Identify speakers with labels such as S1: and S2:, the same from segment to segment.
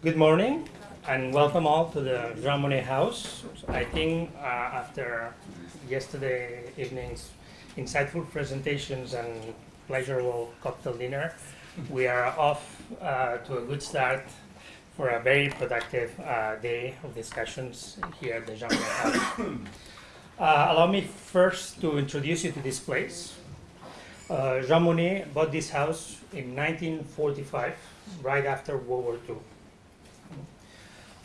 S1: Good morning and welcome all to the Jean Monnet House. I think uh, after yesterday evening's insightful presentations and pleasurable cocktail dinner, we are off uh, to a good start for a very productive uh, day of discussions here at the Jean Monnet House. Uh, allow me first to introduce you to this place. Uh, Jean Monnet bought this house in 1945, right after World War II.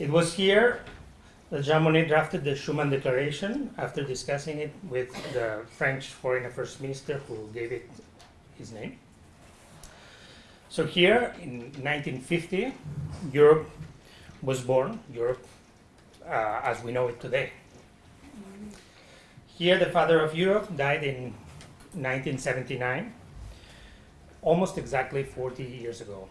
S1: It was here that Jean Monnet drafted the Schuman Declaration after discussing it with the French Foreign Affairs Minister who gave it his name. So here in 1950, Europe was born, Europe uh, as we know it today. Here the father of Europe died in 1979, almost exactly 40 years ago.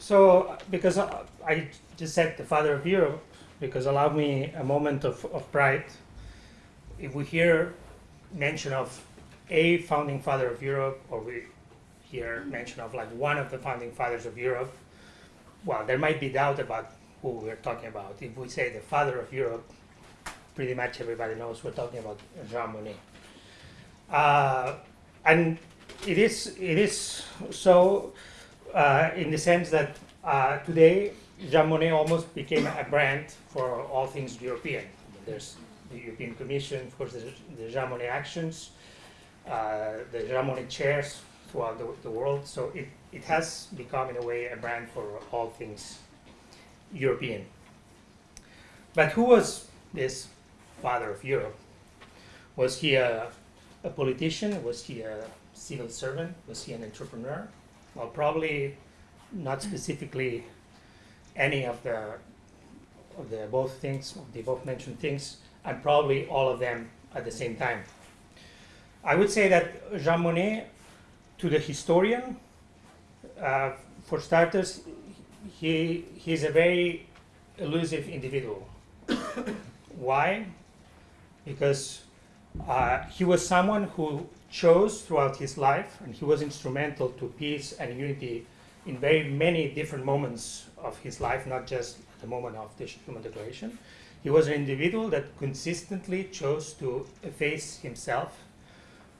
S1: So, because I just said the father of Europe, because allow me a moment of, of pride. If we hear mention of a founding father of Europe, or we hear mention of like one of the founding fathers of Europe, well, there might be doubt about who we're talking about. If we say the father of Europe, pretty much everybody knows we're talking about Jean Monnet. Uh, and it is, it is so uh, in the sense that uh, today Jean Monnet almost became a brand for all things European. There's the European Commission, of course, the, the Jean Monnet actions, uh, the Jean Monnet chairs throughout the, the, world. So it, it has become, in a way, a brand for all things European. But who was this father of Europe? Was he a, a politician? Was he a civil servant? Was he an entrepreneur? Well, probably not specifically any of the of the both things, the both mentioned things, and probably all of them at the same time. I would say that Jean Monnet, to the historian, uh, for starters, he he's a very elusive individual. Why? Because uh, he was someone who chose throughout his life, and he was instrumental to peace and unity in very many different moments of his life, not just at the moment of the Schuman Declaration. He was an individual that consistently chose to efface himself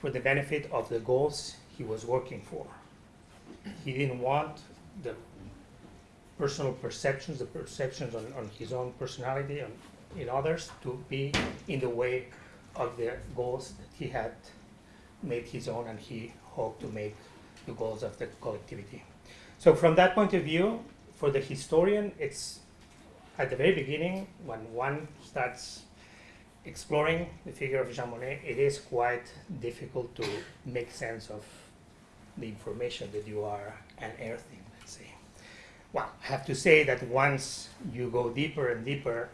S1: for the benefit of the goals he was working for. He didn't want the personal perceptions, the perceptions on, on his own personality and in others to be in the way of the goals that he had made his own and he hoped to make the goals of the collectivity. So from that point of view, for the historian, it's at the very beginning, when one starts exploring the figure of Jean Monnet, it is quite difficult to make sense of the information that you are unearthing, let's say. Well, I have to say that once you go deeper and deeper,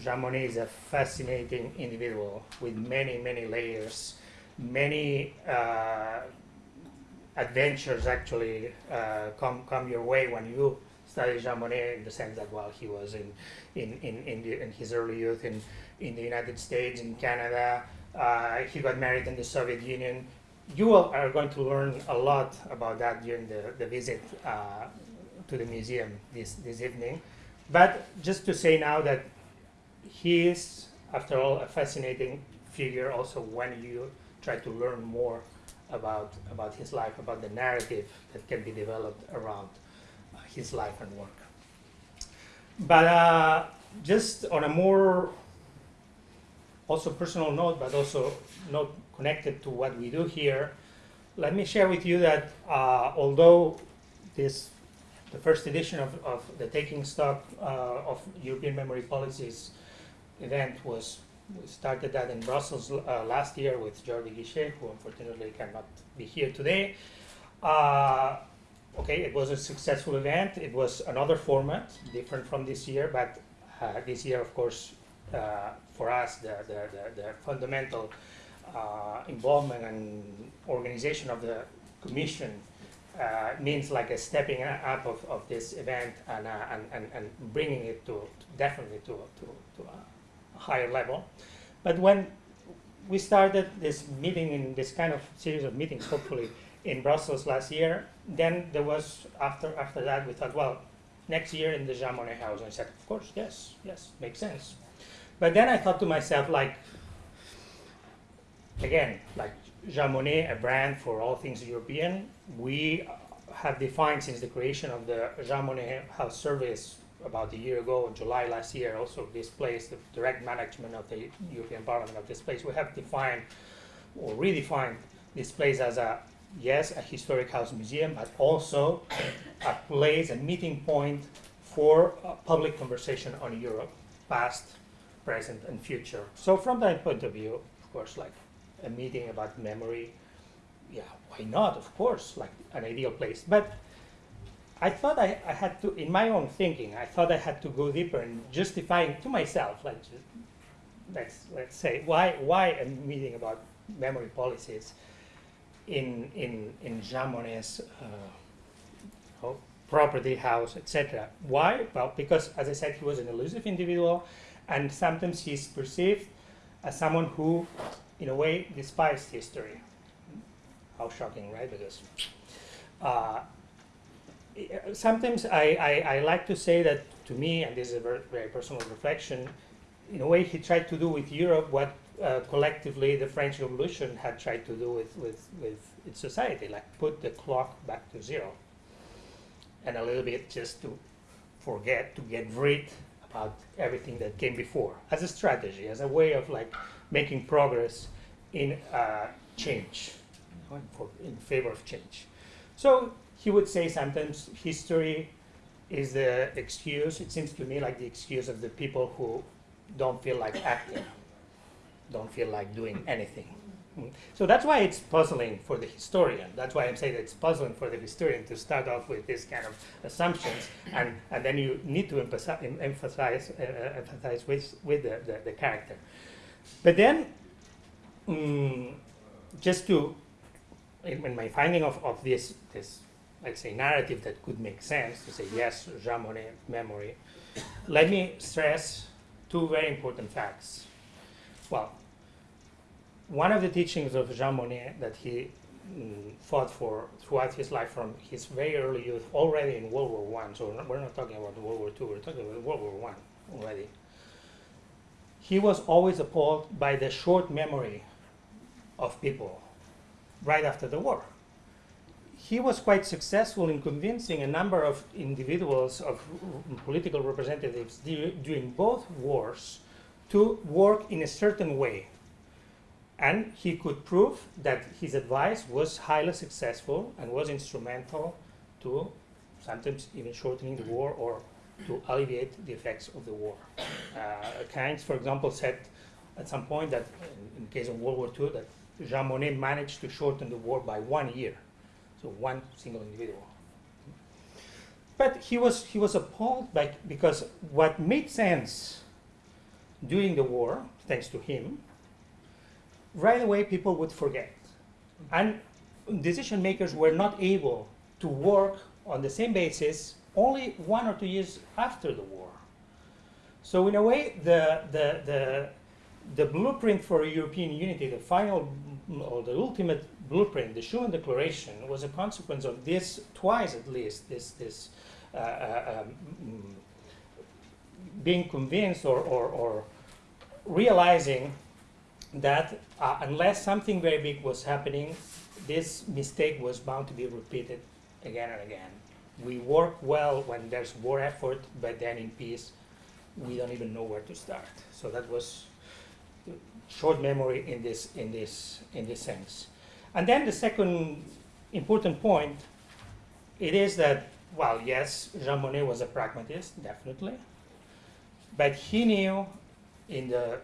S1: Jean Monnet is a fascinating individual with many, many layers, many uh, adventures actually uh, come come your way when you study Jean Monnet in the sense that while he was in in in in, the, in his early youth in in the United States, in Canada, uh, he got married in the Soviet Union. You are going to learn a lot about that during the, the visit uh, to the museum this, this evening. But just to say now that he is, after all, a fascinating figure also when you try to learn more about, about his life, about the narrative that can be developed around uh, his life and work. But uh, just on a more also personal note, but also not connected to what we do here, let me share with you that uh, although this the first edition of, of the Taking Stock uh, of European Memory Policies event was we started that in Brussels uh, last year with Jordi Guixé, who unfortunately cannot be here today. Uh, okay, it was a successful event. It was another format, different from this year, but uh, this year, of course, uh, for us, the, the, the, the fundamental uh, involvement and organization of the commission uh, means like a stepping up of, of this event and, and, and, and bringing it to, to definitely to, to, to higher level. But when we started this meeting in this kind of series of meetings, hopefully in Brussels last year, then there was, after, after that, we thought, well, next year in the Jean Monnet house. And I said, of course, yes, yes, makes sense. But then I thought to myself, like, again, like Jean Monnet, a brand for all things European, we have defined since the creation of the Jean Monnet House Service about a year ago, in July last year, also this place, the direct management of the European Parliament of this place, we have defined or redefined this place as a, yes, a historic house museum, but also a place, a meeting point for uh, public conversation on Europe, past, present, and future. So from that point of view, of course, like a meeting about memory, yeah, why not? Of course, like an ideal place. But I thought I, I had to, in my own thinking, I thought I had to go deeper and justifying to myself, like, just, let's let's say, why why a meeting about memory policies in in in Jean Monnet's uh, property house, etc. Why? Well, because as I said, he was an elusive individual, and sometimes he's perceived as someone who, in a way, despised history. How shocking, right? Because uh, sometimes I, I, I, like to say that to me, and this is a very, very, personal reflection, in a way he tried to do with Europe what uh, collectively the French Revolution had tried to do with, with, with its society, like put the clock back to zero. And a little bit just to forget, to get rid about everything that came before, as a strategy, as a way of like making progress in uh, change, for, in favor of change. So he would say sometimes history is the excuse, it seems to me like the excuse of the people who don't feel like acting, don't feel like doing anything. So that's why it's puzzling for the historian. That's why I'm saying it's puzzling for the historian to start off with this kind of assumptions, and, and then you need to emphasize, emphasize, uh, uh, emphasize with, with the, the, the, character. But then, um, just to, in, in, my finding of, of this, this, let's say, narrative that could make sense, to say, yes, Jean Monnet memory, let me stress two very important facts. Well, one of the teachings of Jean Monnet that he mm, fought for throughout his life from his very early youth, already in World War One. So we're not talking about World War Two. We're talking about World War One already. He was always appalled by the short memory of people right after the war. He was quite successful in convincing a number of individuals, of political representatives during both wars, to work in a certain way and he could prove that his advice was highly successful and was instrumental to sometimes even shortening the war or to alleviate the effects of the war. Uh, Keynes, for example, said at some point that in, the case of World War II, that Jean Monnet managed to shorten the war by one year. So one single individual. But he was, he was appalled by, because what made sense during the war, thanks to him, right away people would forget. And decision makers were not able to work on the same basis only one or two years after the war. So in a way, the, the, the, the blueprint for European unity, the final or the ultimate blueprint, the Schuman Declaration, was a consequence of this twice at least, this, this uh, uh, um, being convinced or, or, or realizing that uh, unless something very big was happening, this mistake was bound to be repeated again and again. We work well when there's war effort, but then in peace, we don't even know where to start. So that was short memory in this in this in this sense. And then the second important point, it is that well, yes, Jean Monnet was a pragmatist, definitely, but he knew in the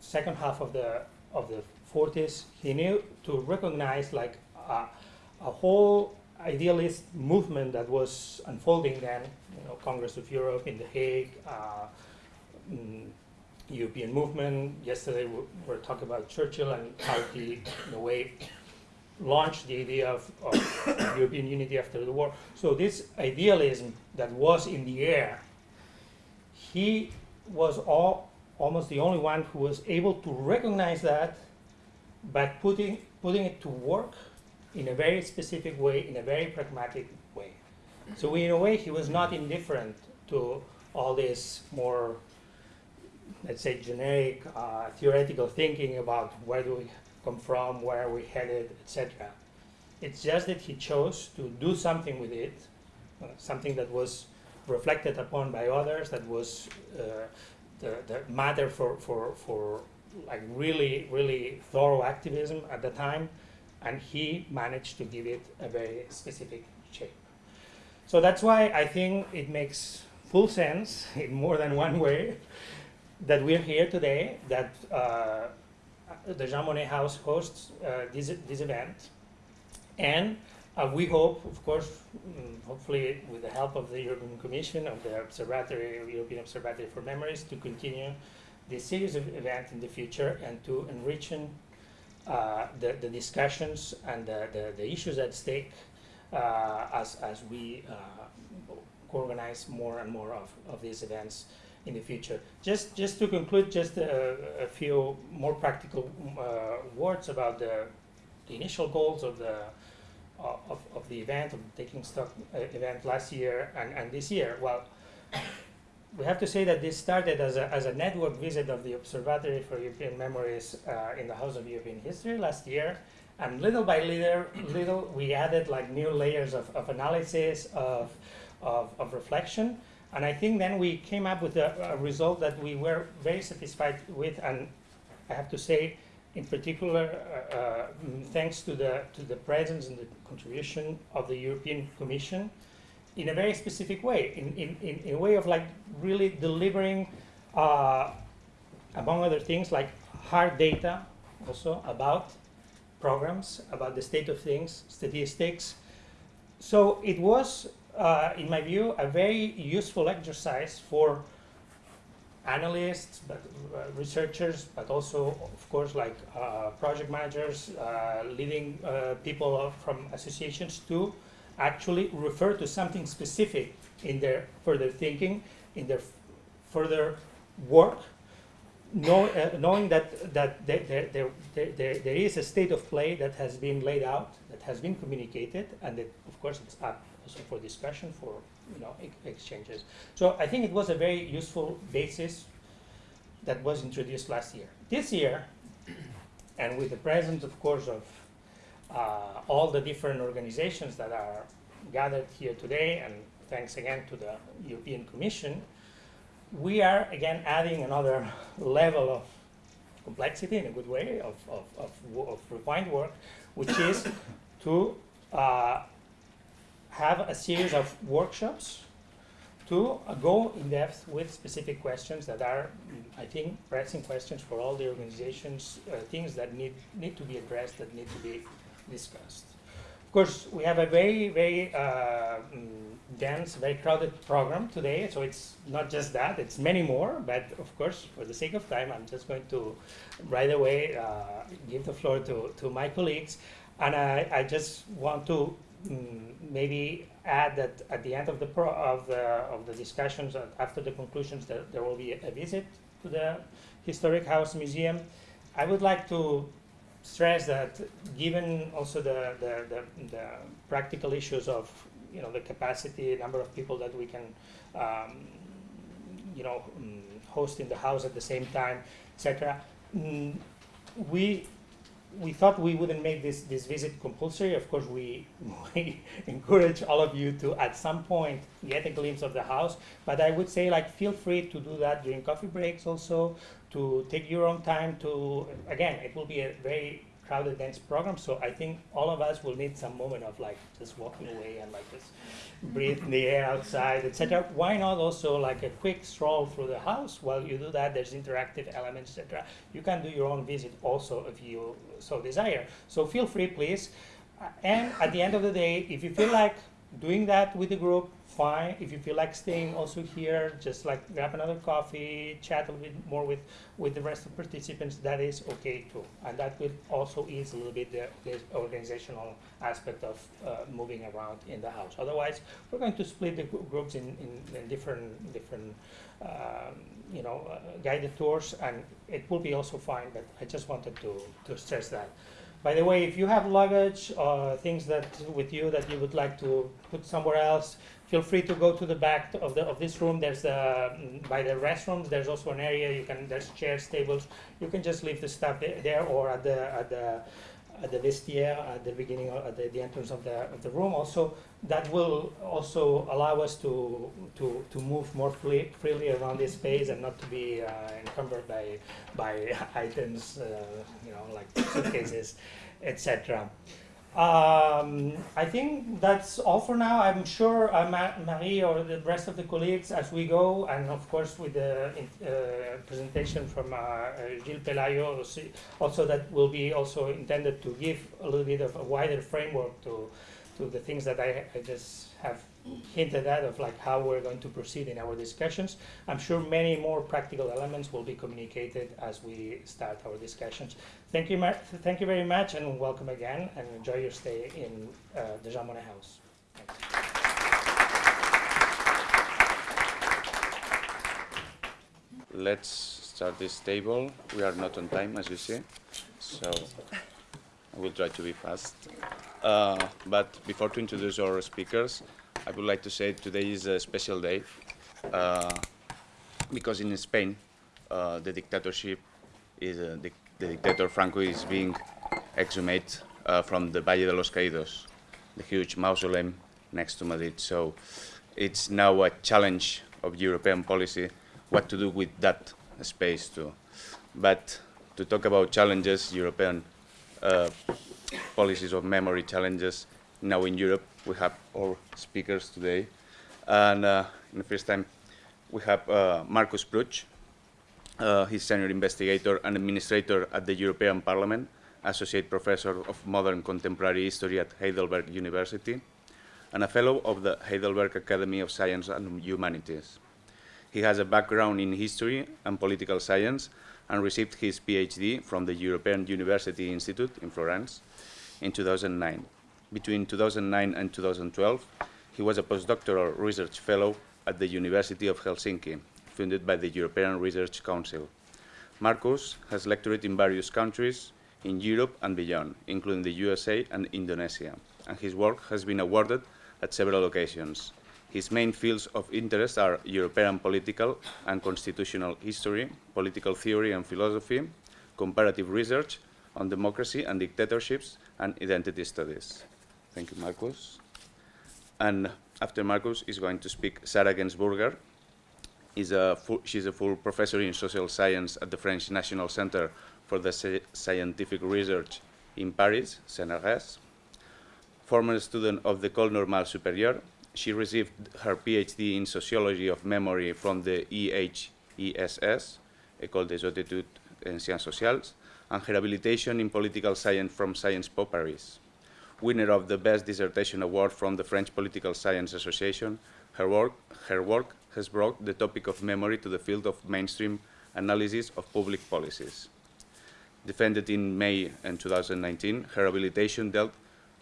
S1: second half of the of the 40s, he knew to recognize like a, a whole idealist movement that was unfolding then, you know, Congress of Europe in The Hague, uh, mm, European movement. Yesterday we were talking about Churchill and how he, in a way, launched the idea of, of European unity after the war. So this idealism that was in the air, he was all almost the only one who was able to recognize that, but putting, putting it to work in a very specific way, in a very pragmatic way. So in a way, he was not indifferent to all this more, let's say, generic uh, theoretical thinking about where do we come from, where are we headed, etc. It's just that he chose to do something with it, uh, something that was reflected upon by others, that was uh, the, the matter for, for, for like really, really thorough activism at the time, and he managed to give it a very specific shape. So that's why I think it makes full sense in more than one way that we're here today, that uh, the Jean Monnet House hosts uh, this, this event. And uh, we hope, of course, mm, hopefully with the help of the European Commission, of the Observatory, European Observatory for Memories, to continue this series of events in the future and to enrich uh, the, the discussions and the, the, the issues at stake uh, as, as we uh, organize more and more of, of these events in the future. Just, just to conclude, just a, a few more practical uh, words about the, the initial goals of the of, of the event, of the Taking Stock uh, event last year and, and this year. Well, we have to say that this started as a, as a network visit of the Observatory for European Memories uh, in the House of European History last year. And little by little, little we added like new layers of, of analysis, of, of, of reflection. And I think then we came up with a, a, result that we were very satisfied with. And I have to say, in particular, uh, uh, thanks to the, to the presence and the contribution of the European Commission in a very specific way, in, in, in, in a way of like really delivering, uh, among other things, like hard data also about programs, about the state of things, statistics. So it was uh, in my view, a very useful exercise for analysts, but uh, researchers, but also, of course, like uh, project managers, uh, leading uh, people from associations to actually refer to something specific in their further thinking, in their further work, know, uh, knowing that, that there, there, there, there, there is a state of play that has been laid out, that has been communicated, and that, of course, it's up for discussion, for you know ex exchanges. So I think it was a very useful basis that was introduced last year. This year, and with the presence, of course, of uh, all the different organizations that are gathered here today, and thanks again to the European Commission, we are again adding another level of complexity in a good way of, of, of, of refined work, which is to uh, have a series of workshops to uh, go in depth with specific questions that are, I think, pressing questions for all the organizations, uh, things that need, need to be addressed, that need to be discussed. Of course, we have a very, very uh, mm, dense, very crowded program today, so it's not just that, it's many more, but of course, for the sake of time, I'm just going to right away uh, give the floor to, to my colleagues, and I, I just want to maybe add that at the end of the pro of the of the discussions uh, after the conclusions that there will be a, visit to the historic house museum. I would like to stress that given also the, the, the, the, practical issues of you know the capacity number of people that we can um, you know um, host in the house at the same time etc mm, we we thought we wouldn't make this, this visit compulsory. Of course, we, we encourage all of you to, at some point, get a glimpse of the house. But I would say, like, feel free to do that during coffee breaks also, to take your own time to, again, it will be a very crowded, dense program. So I think all of us will need some moment of, like, just walking away and, like, just breathe in the air outside, etc. Why not also like a quick stroll through the house? While you do that, there's interactive elements, etc. You can do your own visit also if you so desire. So feel free, please. And at the end of the day, if you feel like doing that with the group, fine. If you feel like staying also here, just like grab another coffee, chat a little bit more with, with the rest of participants, that is okay too. And that will also ease a little bit the, the organizational aspect of uh, moving around in the house. Otherwise, we're going to split the groups in, in, in different, different um, you know, uh, guided tours, and it will be also fine, but I just wanted to, to stress that. By the way, if you have luggage or things that with you that you would like to put somewhere else, feel free to go to the back of the of this room. There's the by the restrooms. There's also an area you can. There's chairs, tables. You can just leave the stuff there, or at the at the at the vestiaire at the beginning at the, the entrance of the of the room. Also, that will also allow us to to to move more free, freely around this space and not to be uh, encumbered by by items, uh, you know, like suitcases, etc. Um, I think that's all for now. I'm sure uh, Ma Marie or the rest of the colleagues, as we go, and of course with the uh, presentation from uh Gilles Pelayo, also that will be also intended to give a little bit of a wider framework to to the things that I, I just have hinted at of like how we're going to proceed in our discussions. I'm sure many more practical elements will be communicated as we start our discussions. Thank you, thank you very much, and welcome again, and enjoy your stay in uh, the Jean Monnet House.
S2: Let's start this table. We are not on time, as you see, so I will try to be fast. Uh, but before to introduce our speakers, I would like to say today is a special day uh, because in Spain, uh, the dictatorship is uh, the, the, dictator Franco is being exhumed uh, from the Valle de los Caídos, the huge mausoleum next to Madrid. So it's now a challenge of European policy what to do with that space too. But to talk about challenges, European uh, policies of memory challenges now in Europe, we have our speakers today. And uh, in the first time, we have uh, Marcus Prutsch. Uh, he's senior investigator and administrator at the European Parliament, associate professor of modern contemporary history at Heidelberg University, and a fellow of the Heidelberg Academy of Science and Humanities. He has a background in history and political science and received his PhD from the European University Institute in Florence in 2009 between 2009 and 2012, he was a postdoctoral research fellow at the University of Helsinki, funded by the European Research Council. Marcus has lectured in various countries in Europe and beyond, including the USA and Indonesia, and his work has been awarded at several occasions. His main fields of interest are European political and constitutional history, political theory and philosophy, comparative research on democracy and dictatorships, and identity studies. Thank you, Marcus. And after Marcus is going to speak Sarah Gensburger. Is a full, she's a full professor in social science at the French National Center for the Scientific Research in Paris, CNRS. Former student of the École Normale Supérieure, she received her PhD in Sociology of Memory from the EHESS, École des Hautes Études en Sciences Sociales, and her habilitation in Political Science from Sciences Po Paris winner of the Best Dissertation Award from the French Political Science Association, her work, her work has brought the topic of memory to the field of mainstream analysis of public policies. Defended in May and 2019, her habilitation dealt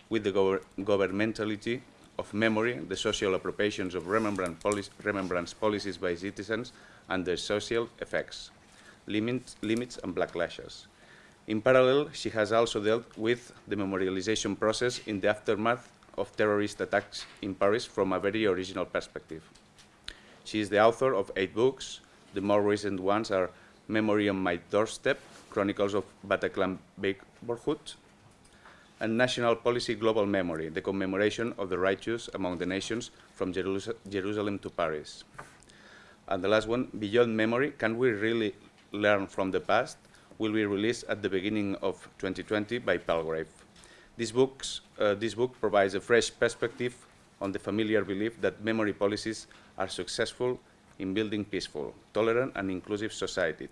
S2: with the gov governmentality of memory, the social appropriations of remembrance, remembrance policies by citizens, and their social effects, limits, limits and backlashes. In parallel, she has also dealt with the memorialization process in the aftermath of terrorist attacks in Paris from a very original perspective. She is the author of eight books. The more recent ones are Memory on My Doorstep, Chronicles of Bataclan Neighborhood, and National Policy Global Memory, the commemoration of the righteous among the nations from Jerus Jerusalem to Paris. And the last one, Beyond Memory, Can We Really Learn from the Past? Will be released at the beginning of 2020 by Palgrave. This, books, uh, this book provides a fresh perspective on the familiar belief that memory policies are successful in building peaceful, tolerant, and inclusive society,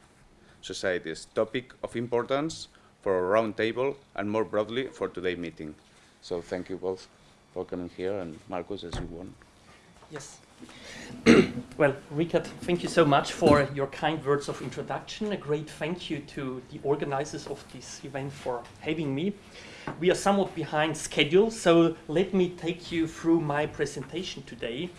S2: societies, topic of importance for a roundtable and more broadly for today's meeting. So thank you both for coming here, and Marcus, as you want.
S3: Yes. well, Richard, thank you so much for your kind words of introduction. A great thank you to the organizers of this event for having me. We are somewhat behind schedule, so let me take you through my presentation today,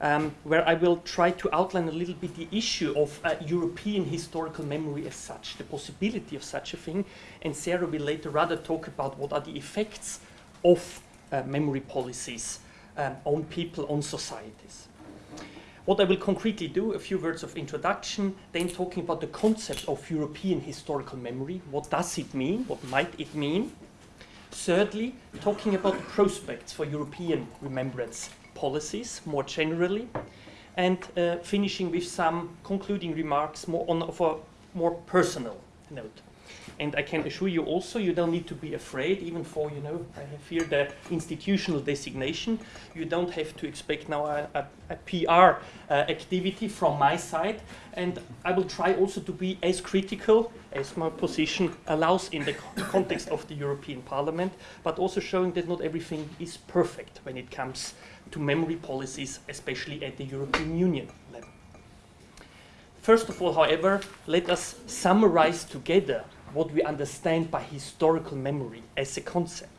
S3: um, where I will try to outline a little bit the issue of uh, European historical memory as such, the possibility of such a thing, and Sarah will later rather talk about what are the effects of uh, memory policies um, on people, on societies. What I will concretely do, a few words of introduction, then talking about the concept of European historical memory. What does it mean? What might it mean? Thirdly, talking about the prospects for European remembrance policies more generally. And uh, finishing with some concluding remarks more on of a more personal note. And I can assure you also, you don't need to be afraid, even for, you know, I fear the institutional designation. You don't have to expect now a, a, a PR uh, activity from my side. And I will try also to be as critical as my position allows in the context of the European Parliament, but also showing that not everything is perfect when it comes to memory policies, especially at the European Union level. First of all, however, let us summarize together what we understand by historical memory as a concept.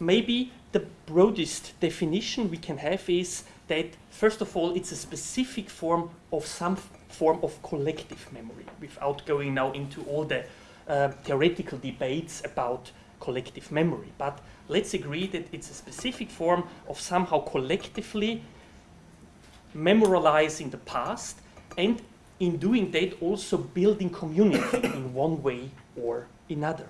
S3: Maybe the broadest definition we can have is that, first of all, it's a specific form of some form of collective memory, without going now into all the uh, theoretical debates about collective memory. But let's agree that it's a specific form of somehow collectively memorializing the past and in doing that also building community in one way or another.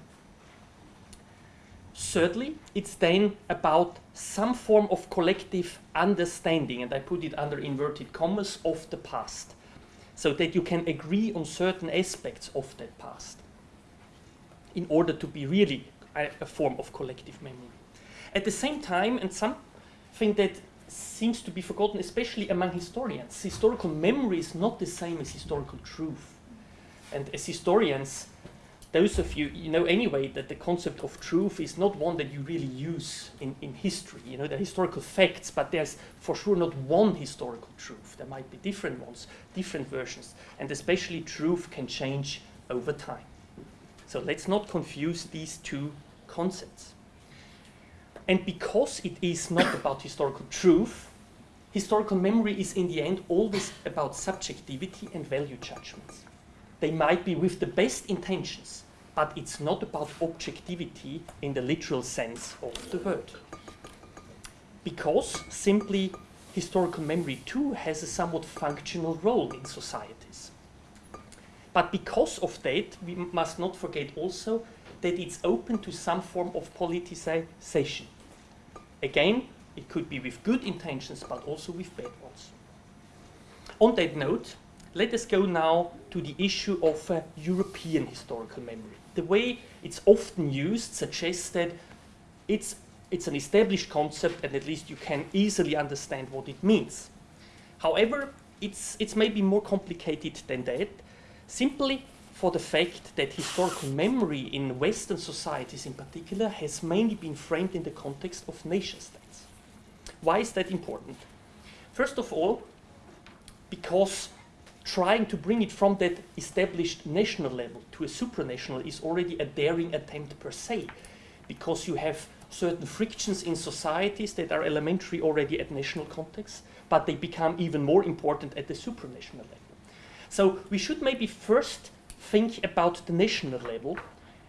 S3: Thirdly, it's then about some form of collective understanding, and I put it under inverted commas, of the past, so that you can agree on certain aspects of that past in order to be really a, a form of collective memory. At the same time, and something that seems to be forgotten, especially among historians. Historical memory is not the same as historical truth. And as historians, those of you, you know anyway that the concept of truth is not one that you really use in, in history. You know, the historical facts, but there's for sure not one historical truth. There might be different ones, different versions. And especially truth can change over time. So let's not confuse these two concepts. And because it is not about historical truth, historical memory is in the end always about subjectivity and value judgments. They might be with the best intentions, but it's not about objectivity in the literal sense of the word. Because simply historical memory too has a somewhat functional role in societies. But because of that, we must not forget also that it's open to some form of politicization. Again, it could be with good intentions, but also with bad ones. On that note, let us go now to the issue of uh, European historical memory. The way it's often used suggests that it's, it's an established concept and at least you can easily understand what it means. However, it's, it's maybe more complicated than that, simply for the fact that historical memory in Western societies in particular has mainly been framed in the context of nation states. Why is that important? First of all, because trying to bring it from that established national level to a supranational is already a daring attempt per se, because you have certain frictions in societies that are elementary already at national context, but they become even more important at the supranational level. So we should maybe first think about the national level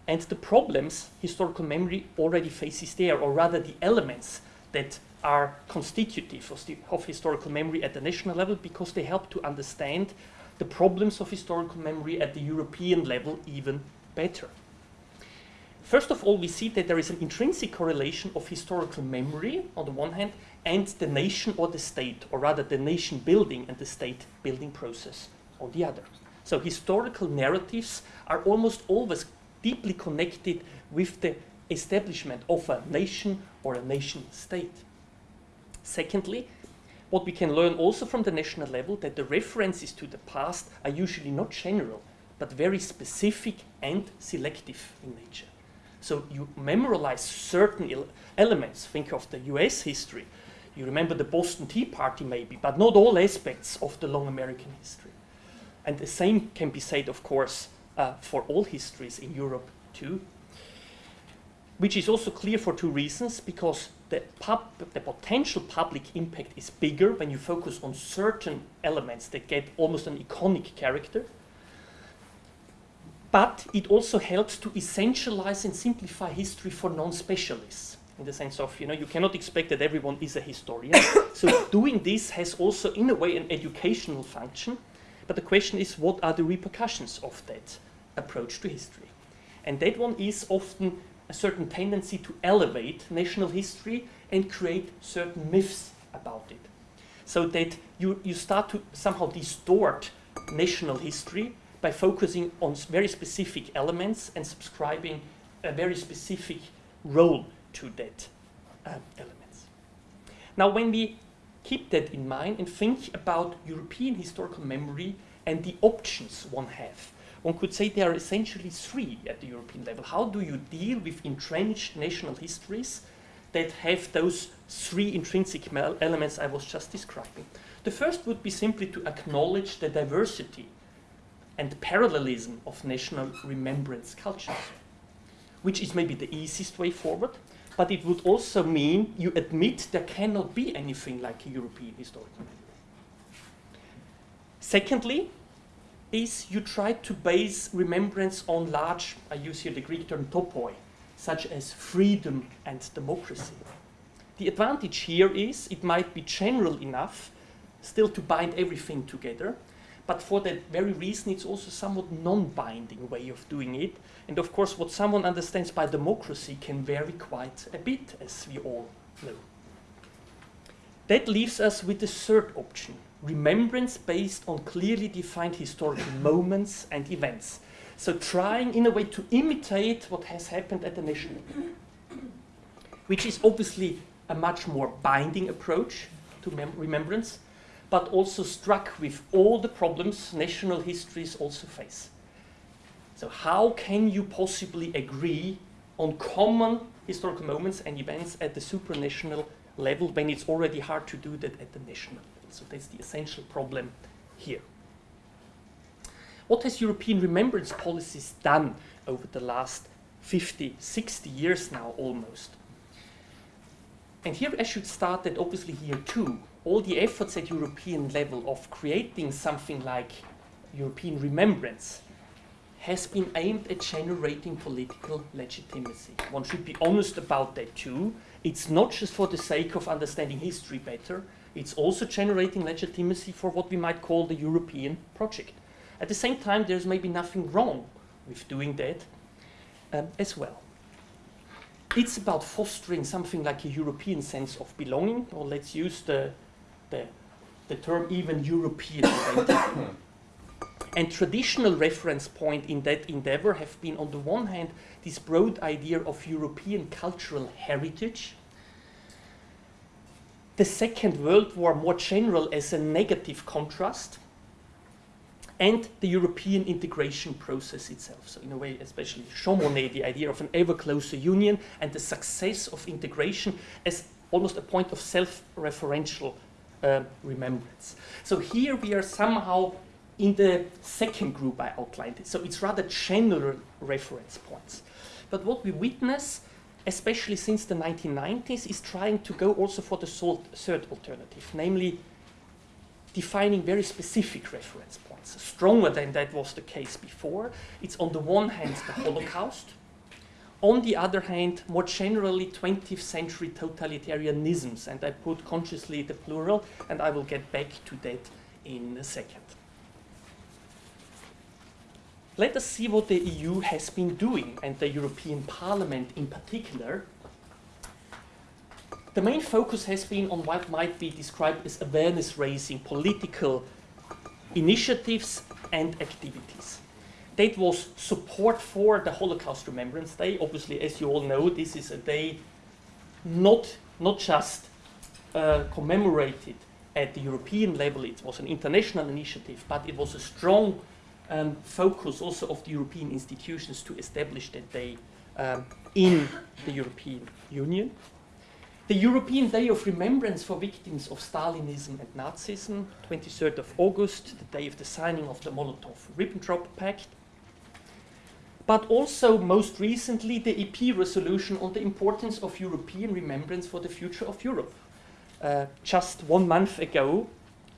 S3: and the problems historical memory already faces there, or rather the elements that are constitutive of, the, of, historical memory at the national level because they help to understand the problems of historical memory at the European level even better. First of all, we see that there is an intrinsic correlation of historical memory on the one hand and the nation or the state, or rather the nation building and the state building process on the other. So historical narratives are almost always deeply connected with the establishment of a nation or a nation state. Secondly, what we can learn also from the national level that the references to the past are usually not general, but very specific and selective in nature. So you memorialize certain elements. Think of the US history. You remember the Boston Tea Party maybe, but not all aspects of the long American history. And the same can be said, of course, uh, for all histories in Europe too, which is also clear for two reasons, because the, the potential public impact is bigger when you focus on certain elements that get almost an iconic character, but it also helps to essentialize and simplify history for non-specialists. in the sense of, you know, you cannot expect that everyone is a historian. so doing this has also, in a way, an educational function. But the question is, what are the repercussions of that approach to history? And that one is often a certain tendency to elevate national history and create certain myths about it. So that you, you start to somehow distort national history by focusing on very specific elements and subscribing a very specific role to that uh, elements. Now, when we keep that in mind and think about European historical memory and the options one have, one could say there are essentially three at the European level. How do you deal with entrenched national histories that have those three intrinsic elements I was just describing? The first would be simply to acknowledge the diversity and parallelism of national remembrance cultures, which is maybe the easiest way forward, but it would also mean you admit there cannot be anything like a European historical memory. Secondly, is you try to base remembrance on large, I use here the Greek term topoi, such as freedom and democracy. The advantage here is it might be general enough still to bind everything together, but for that very reason it's also somewhat non-binding way of doing it. And of course what someone understands by democracy can vary quite a bit, as we all know. That leaves us with the third option, remembrance based on clearly defined historical moments and events. So trying in a way to imitate what has happened at the national level, which is obviously a much more binding approach to remembrance, but also struck with all the problems national histories also face. So how can you possibly agree on common historical moments and events at the supranational level when it's already hard to do that at the national level? So that's the essential problem here. What has European remembrance policies done over the last 50, 60 years now almost? And here I should start that obviously here too, all the efforts at European level of creating something like European remembrance has been aimed at generating political legitimacy. One should be honest about that too. It's not just for the sake of understanding history better, it's also generating legitimacy for what we might call the European project. At the same time, there's maybe nothing wrong with doing that um, as well. It's about fostering something like a European sense of belonging, or let's use the the, the term even European identity. and traditional reference point in that endeavor have been, on the one hand, this broad idea of European cultural heritage, the Second World War more general as a negative contrast, and the European integration process itself. So in a way, especially Jean Monnet, the idea of an ever closer union and the success of integration as almost a point of self-referential uh, remembrance. So here we are somehow in the second group I outlined. So it's rather general reference points. But what we witness, especially since the 1990s, is trying to go also for the third alternative, namely defining very specific reference points, stronger than that was the case before. It's on the one hand the Holocaust, on the other hand, more generally 20th century totalitarianisms, and I put consciously the plural, and I will get back to that in a second. Let us see what the EU has been doing, and the European Parliament in particular. The main focus has been on what might be described as awareness-raising political initiatives and activities that was support for the Holocaust Remembrance Day. Obviously, as you all know, this is a day not, not just uh, commemorated at the European level, it was an international initiative, but it was a strong um, focus also of the European institutions to establish that day um, in the European Union. The European Day of Remembrance for Victims of Stalinism and Nazism, 23rd of August, the day of the signing of the Molotov-Ribbentrop Pact, but also most recently the EP resolution on the importance of European remembrance for the future of Europe. Uh, just one month ago,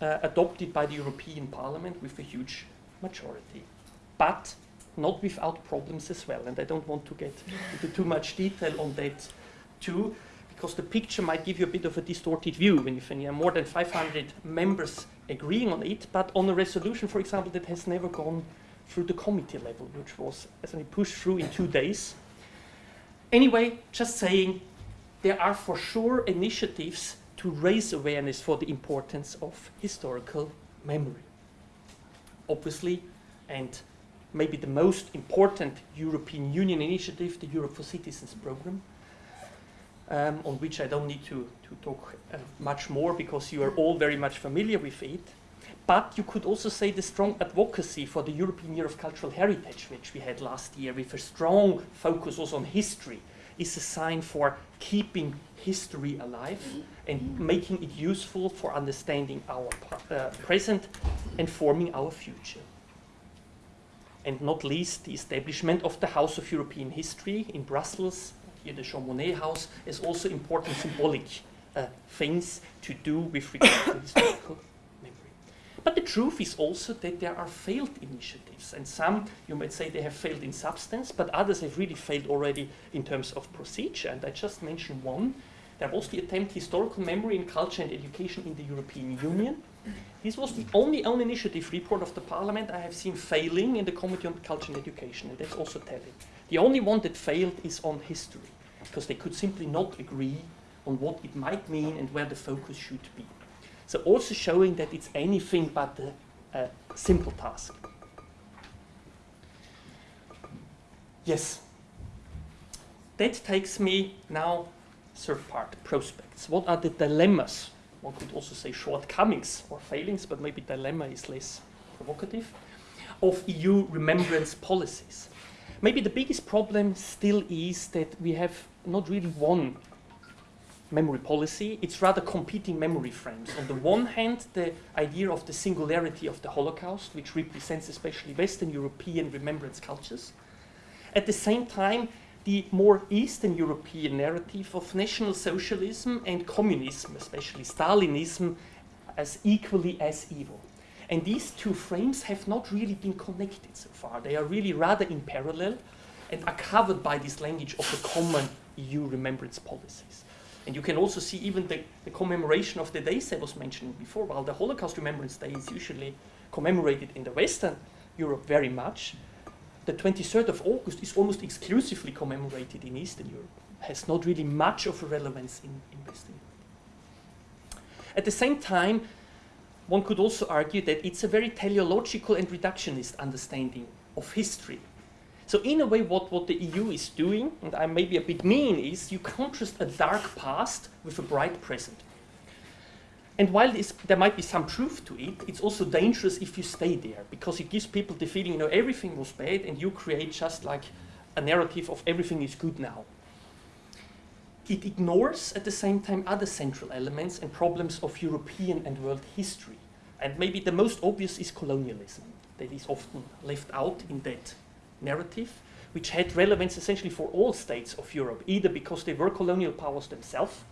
S3: uh, adopted by the European Parliament with a huge majority. But not without problems as well, and I don't want to get into too much detail on that too. because the picture might give you a bit of a distorted view when you have more than 500 members agreeing on it, but on a resolution, for example, that has never gone through the committee level, which was actually pushed through in two days. Anyway, just saying, there are for sure initiatives to raise awareness for the importance of historical memory. Obviously, and maybe the most important European Union initiative, the Europe for Citizens program, um, on which I don't need to, to talk uh, much more because you are all very much familiar with it. But you could also say the strong advocacy for the European Year of Cultural Heritage, which we had last year, with a strong focus also on history, is a sign for keeping history alive and making it useful for understanding our uh, present and forming our future. And not least, the establishment of the House of European History in Brussels, here the Jean Monnet House, is also important symbolic uh, things to do with regard to historical. But the truth is also that there are failed initiatives, and some, you might say, they have failed in substance, but others have really failed already in terms of procedure. And I just mentioned one. There was the attempt historical memory in culture and education in the European Union. This was the only own initiative report of the Parliament I have seen failing in the Committee on Culture and Education, and that's also telling. The only one that failed is on history, because they could simply not agree on what it might mean and where the focus should be. So also showing that it's anything but a, a uh, simple task. Yes. That takes me now, third part, prospects. What are the dilemmas? One could also say shortcomings or failings, but maybe dilemma is less provocative, of EU remembrance policies. Maybe the biggest problem still is that we have not really one memory policy, it's rather competing memory frames. On the one hand, the idea of the singularity of the Holocaust, which represents especially Western European remembrance cultures. At the same time, the more Eastern European narrative of National Socialism and communism, especially Stalinism, as equally as evil. And these two frames have not really been connected so far. They are really rather in parallel and are covered by this language of the common EU remembrance policies. And you can also see even the, the, commemoration of the days I was mentioning before. While the Holocaust Remembrance Day is usually commemorated in the Western Europe very much, the 23rd of August is almost exclusively commemorated in Eastern Europe. Has not really much of a relevance in, in Western Europe. At the same time, one could also argue that it's a very teleological and reductionist understanding of history. So in a way, what, what the EU is doing, and I may be a bit mean, is you contrast a dark past with a bright present. And while this, there might be some truth to it, it's also dangerous if you stay there, because it gives people the feeling, you know, everything was bad, and you create just like a narrative of everything is good now. It ignores at the same time other central elements and problems of European and world history. And maybe the most obvious is colonialism, that is often left out in that narrative, which had relevance essentially for all states of Europe, either because they were colonial powers themselves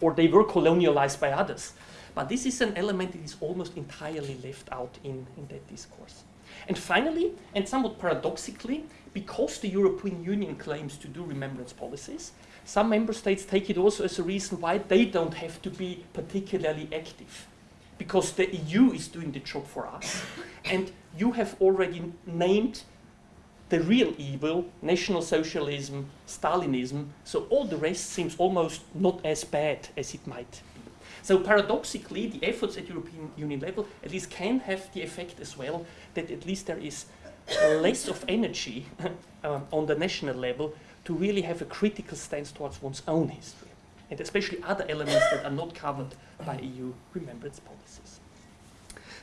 S3: or they were colonialized by others. But this is an element that is almost entirely left out in, in that discourse. And finally, and somewhat paradoxically, because the European Union claims to do remembrance policies, some member states take it also as a reason why they don't have to be particularly active. Because the EU is doing the job for us, and you have already named the real evil, National Socialism, Stalinism, so all the rest seems almost not as bad as it might be. So paradoxically, the efforts at European Union level at least can have the effect as well that at least there is less of energy um, on the national level to really have a critical stance towards one's own history, and especially other elements that are not covered by EU remembrance policies.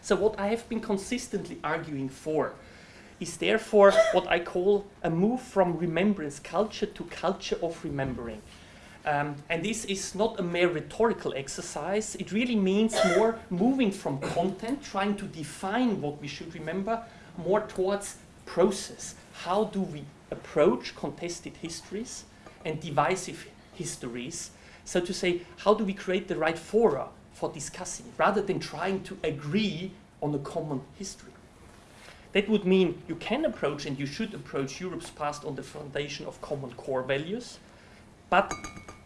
S3: So what I have been consistently arguing for is therefore what I call a move from remembrance culture to culture of remembering. Um, and this is not a mere rhetorical exercise. It really means more moving from content, trying to define what we should remember, more towards process. How do we approach contested histories and divisive histories? So to say, how do we create the right fora for discussing, rather than trying to agree on a common history? That would mean you can approach and you should approach Europe's past on the foundation of common core values, but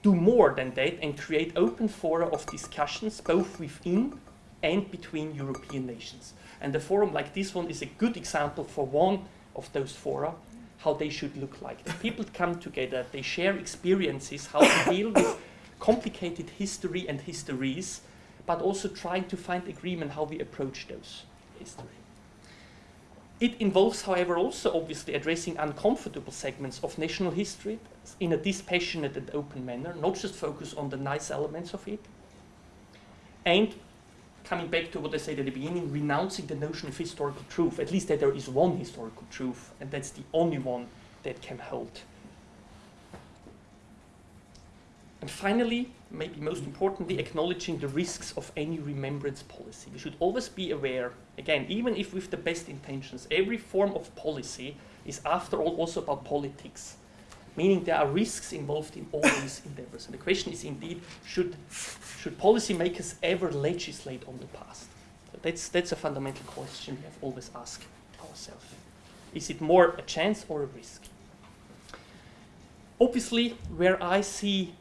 S3: do more than that and create open fora of discussions both within and between European nations. And a forum like this one is a good example for one of those fora, how they should look like. The people come together, they share experiences, how to deal with complicated history and histories, but also trying to find agreement how we approach those history. It involves, however, also obviously addressing uncomfortable segments of national history in a dispassionate and open manner, not just focus on the nice elements of it. And coming back to what I said at the beginning, renouncing the notion of historical truth, at least that there is one historical truth, and that's the only one that can hold. And finally, maybe most importantly, acknowledging the risks of any remembrance policy. We should always be aware, again, even if with the best intentions, every form of policy is after all also about politics, meaning there are risks involved in all these endeavors. And the question is indeed, should, should policymakers ever legislate on the past? That's, that's a fundamental question we have always asked ourselves. Is it more a chance or a risk? Obviously, where I see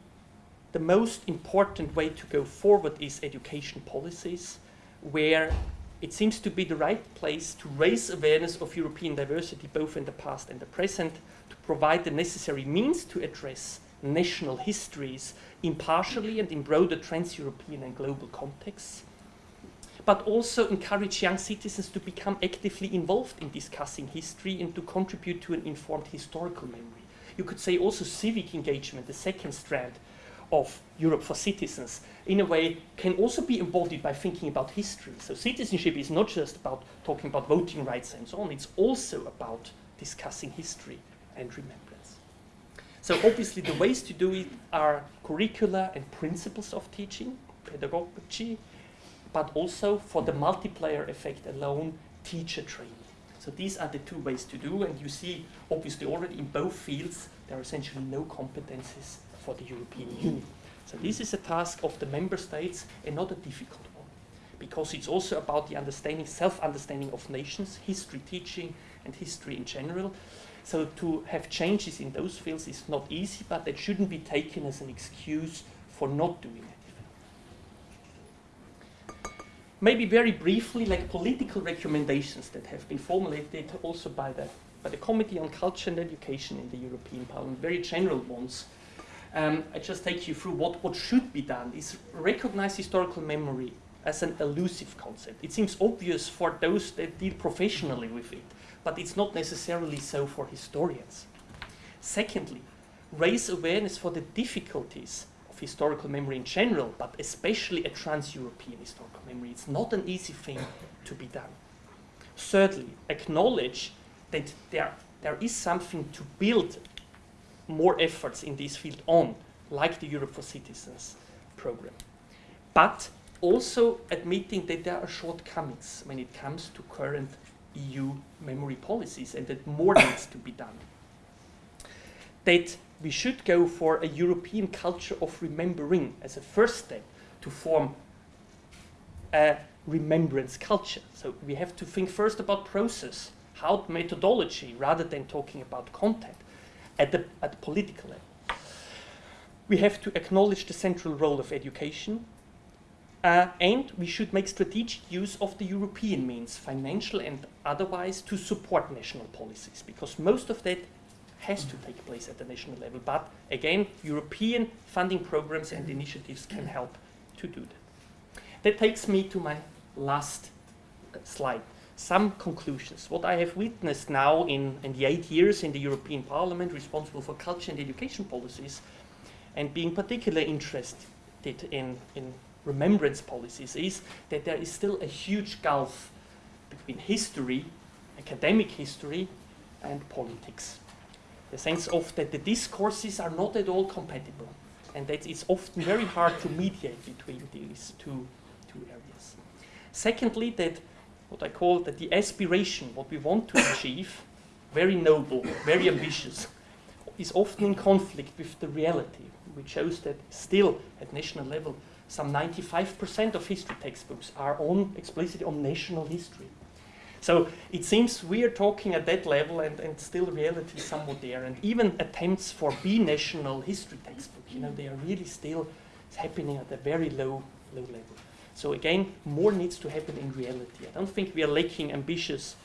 S3: the most important way to go forward is education policies, where it seems to be the right place to raise awareness of European diversity both in the past and the present, to provide the necessary means to address national histories impartially and in broader trans-European and global contexts, but also encourage young citizens to become actively involved in discussing history and to contribute to an informed historical memory. You could say also civic engagement, the second strand, of Europe for citizens, in a way, can also be embodied by thinking about history. So citizenship is not just about talking about voting rights and so on, it's also about discussing history and remembrance. So obviously the ways to do it are curricula and principles of teaching, pedagogy, but also for the multiplier effect alone, teacher training. So these are the two ways to do, and you see obviously already in both fields there are essentially no competences for the European Union. So this is a task of the member states and not a difficult one, because it's also about the understanding, self-understanding of nations, history teaching, and history in general. So to have changes in those fields is not easy, but that shouldn't be taken as an excuse for not doing it. Maybe very briefly, like political recommendations that have been formulated also by the, by the Committee on Culture and Education in the European Parliament, very general ones um, I just take you through what, what should be done is recognize historical memory as an elusive concept. It seems obvious for those that deal professionally with it, but it's not necessarily so for historians. Secondly, raise awareness for the difficulties of historical memory in general, but especially a trans-European historical memory. It's not an easy thing to be done. Thirdly, acknowledge that there, there is something to build more efforts in this field on, like the Europe for Citizens program. But also admitting that there are shortcomings when it comes to current EU memory policies and that more needs to be done. That we should go for a European culture of remembering as a first step to form a remembrance culture. So we have to think first about process, how methodology, rather than talking about content at the, at the political level. We have to acknowledge the central role of education, uh, and we should make strategic use of the European means, financial and otherwise, to support national policies, because most of that has to take place at the national level. But again, European funding programs and initiatives can help to do that. That takes me to my last uh, slide some conclusions. What I have witnessed now in, in the eight years in the European Parliament responsible for culture and education policies, and being particularly interested in, in remembrance policies, is that there is still a huge gulf between history, academic history, and politics. The sense of that the discourses are not at all compatible, and that it's often very hard to mediate between these two, two areas. Secondly, that what I call that the aspiration, what we want to achieve, very noble, very ambitious, is often in conflict with the reality, which shows that still at national level, some 95% of history textbooks are on explicitly on national history. So it seems we are talking at that level and, and still reality is somewhat there. And even attempts for B-national history textbook, you know, they are really still happening at a very low, low level. So again, more needs to happen in reality. I don't think we are lacking ambitious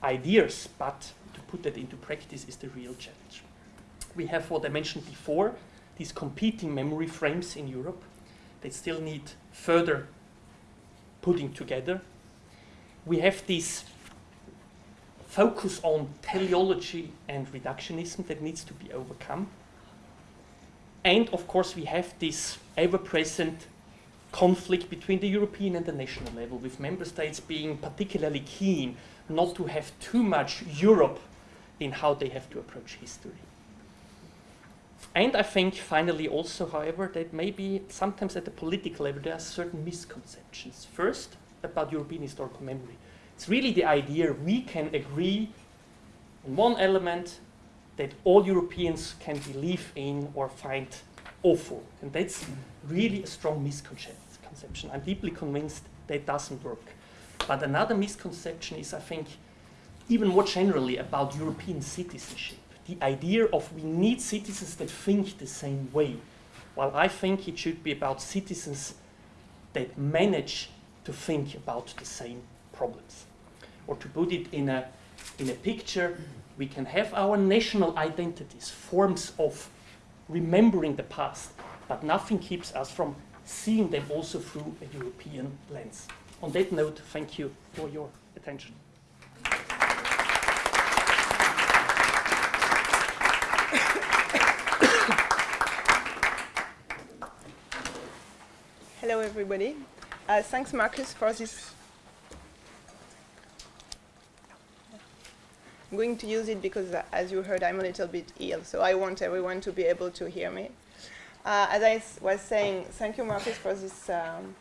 S3: ideas, but to put that into practice is the real challenge. We have what I mentioned before, these competing memory frames in Europe. They still need further putting together. We have this focus on teleology and reductionism that needs to be overcome. And of course, we have this ever present conflict between the European and the national level, with member states being particularly keen not to have too much Europe in how they have to approach history. And I think finally also, however, that maybe sometimes at the political level there are certain misconceptions. First, about European historical memory. It's really the idea we can agree on one element that all Europeans can believe in or find awful. And that's really a strong misconception. I'm deeply convinced that doesn't work. But another misconception is, I think, even more generally about European citizenship. The idea of we need citizens that think the same way. While I think it should be about citizens that manage to think about the same problems. Or to put it in a, in a picture, we can have our national identities, forms of remembering the past, but nothing keeps us from seeing them also through a European lens. On that note, thank you for your attention.
S4: Hello, everybody. Uh, thanks, Marcus, for this. I'm going to use it because, uh, as you heard, I'm a little bit ill, so I want everyone to be able to hear me. Uh, as I was saying, thank you, Marcus, for this um,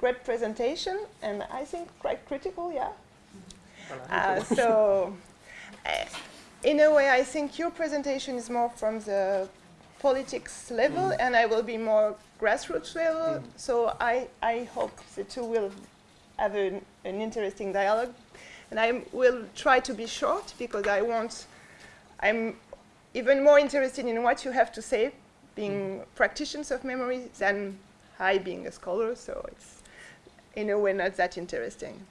S4: great presentation, and I think quite critical, yeah? Uh, so, uh, in a way, I think your presentation is more from the politics level, mm. and I will be more grassroots level. Mm. So I, I hope the two will have an, an interesting dialogue. And I will try to be short because I want, I'm even more interested in what you have to say, being mm. practitioners of memory, than I being a scholar. So it's in a way not that interesting.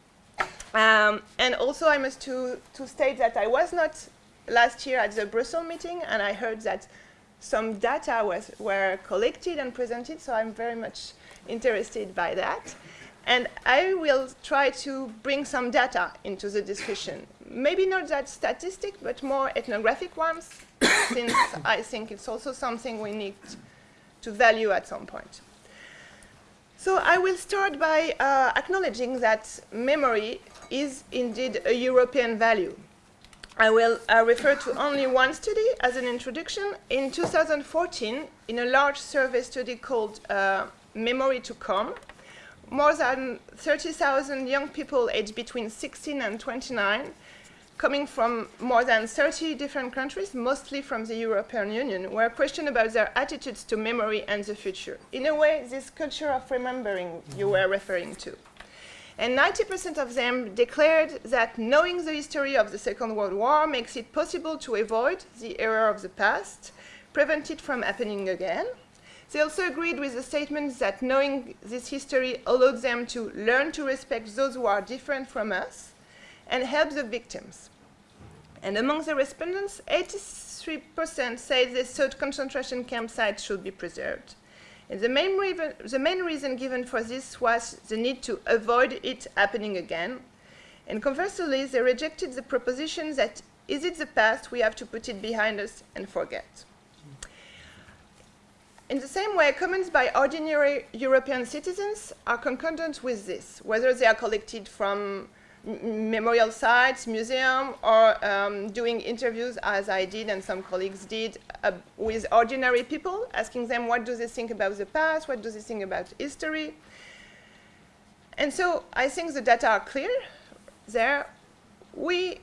S4: Um, and also I must to, to state that I was not last year at the Brussels meeting and I heard that some data was, were collected and presented, so I'm very much interested by that. And I will try to bring some data into the discussion. Maybe not that statistic, but more ethnographic ones, since I think it's also something we need to value at some point. So I will start by uh, acknowledging that memory is indeed a European value. I will uh, refer to only one study as an introduction. In 2014, in a large survey study called uh, Memory to Come, more than 30,000 young people aged between 16 and 29, coming from more than 30 different countries, mostly from the European Union, were questioned about their attitudes to memory and the future. In a way, this culture of remembering you were mm-hmm. referring to. And 90% of them declared that knowing the history of the Second World War makes it possible to avoid the error of the past, prevent it from happening again. They also agreed with the statement that knowing this history allowed them to learn to respect those who are different from us and help the victims. And among the respondents, 83% said they thought concentration camp sites should be preserved. And the main, the main reason given for this was the need to avoid it happening again. And conversely, they rejected the proposition that is it the past, we have to put it behind us and forget. In the same way, comments by ordinary European citizens are concordant with this, whether they are collected from memorial sites, museum, or um, doing interviews as I did and some colleagues did uh, with ordinary people, asking them what do they think about the past, what do they think about history. And so I think the data are clear there. We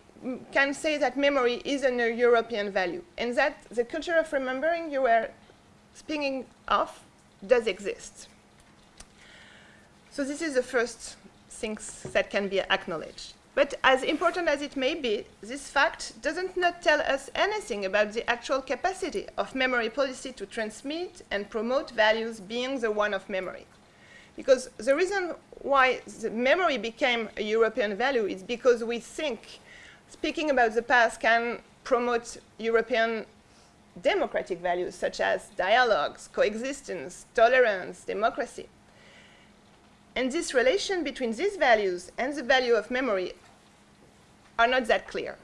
S4: can say that memory is a European value and that the culture of remembering you were speaking off does exist. So this is the first things that can be acknowledged. But as important as it may be, this fact doesn't not tell us anything about the actual capacity of memory policy to transmit and promote values being the one of memory. Because the reason why the memory became a European value is because we think speaking about the past can promote European democratic values such as dialogues, coexistence, tolerance, democracy. And this relation between these values and the value of memory are not that clear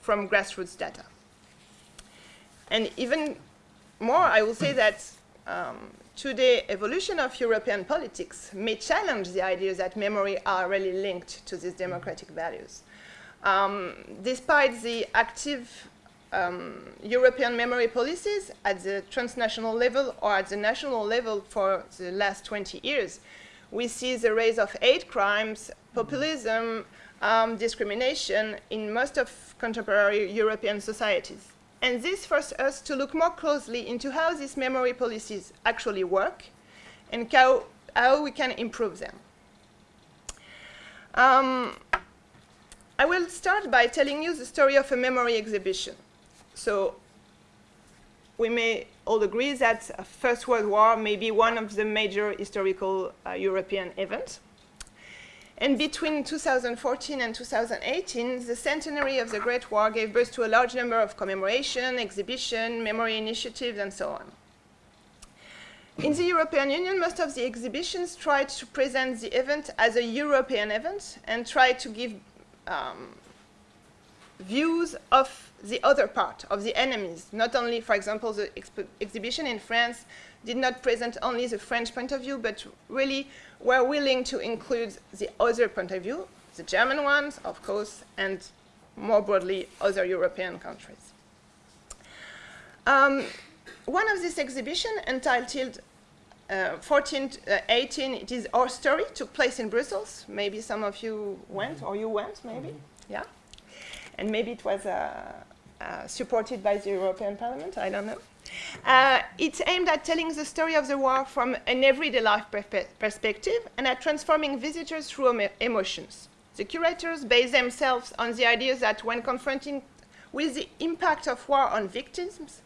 S4: from grassroots data. And even more, I will say that um, today evolution of European politics may challenge the idea that memory are really linked to these democratic values. Um, despite the active um, European memory policies at the transnational level or at the national level for the last 20 years, we see the rise of hate crimes, populism, um, discrimination in most of contemporary European societies. And this forces us to look more closely into how these memory policies actually work and how, how we can improve them. Um, I will start by telling you the story of a memory exhibition. So we may all agree that First World War may be one of the major historical uh, European events. And between 2014 and 2018, the centenary of the Great War gave birth to a large number of commemoration, exhibition, memory initiatives, and so on. In the European Union, most of the exhibitions tried to present the event as a European event and tried to give um, views of the other part, of the enemies. Not only, for example, the exhibition in France did not present only the French point of view, but really were willing to include the other point of view, the German ones, of course, and more broadly, other European countries. Um, one of these exhibitions, entitled uh, 14, uh, 18, it is Our Story, took place in Brussels. Maybe some of you went, or you went, maybe, mm -hmm. yeah? And maybe it was uh, uh, supported by the European Parliament, I don't know. Uh, it's aimed at telling the story of the war from an everyday life perspective and at transforming visitors through em emotions. The curators base themselves on the idea that when confronting with the impact of war on victims,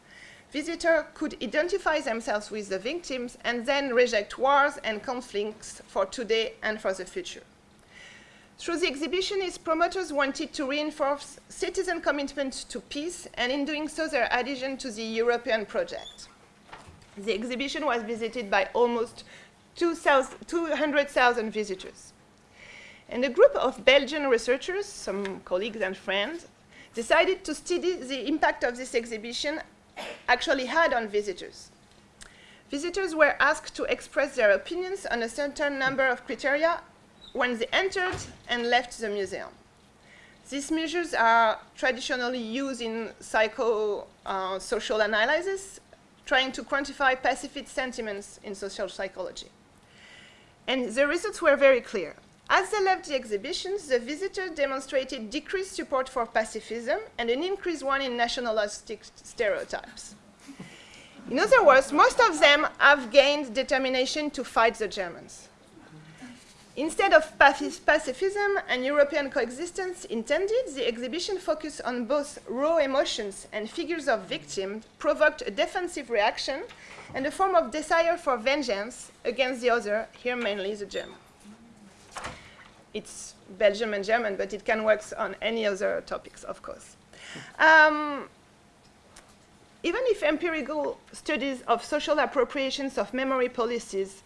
S4: visitors could identify themselves with the victims and then reject wars and conflicts for today and for the future. Through the exhibition, its promoters wanted to reinforce citizen commitment to peace, and in doing so, their adhesion to the European project. The exhibition was visited by almost 200,000 visitors. And a group of Belgian researchers, some colleagues and friends, decided to study the impact of this exhibition actually had on visitors. Visitors were asked to express their opinions on a certain number of criteria when they entered and left the museum. These measures are traditionally used in psycho-social uh, analysis, trying to quantify pacifist sentiments in social psychology. And the results were very clear. As they left the exhibitions, the visitors demonstrated decreased support for pacifism and an increased one in nationalistic stereotypes. In other words, most of them have gained determination to fight the Germans. Instead of pacifism and European coexistence intended, the exhibition focused on both raw emotions and figures of victims, provoked a defensive reaction and a form of desire for vengeance against the other, here mainly the German. It's Belgium and German, but it can work on any other topics, of course. Um, even if empirical studies of social appropriations of memory policies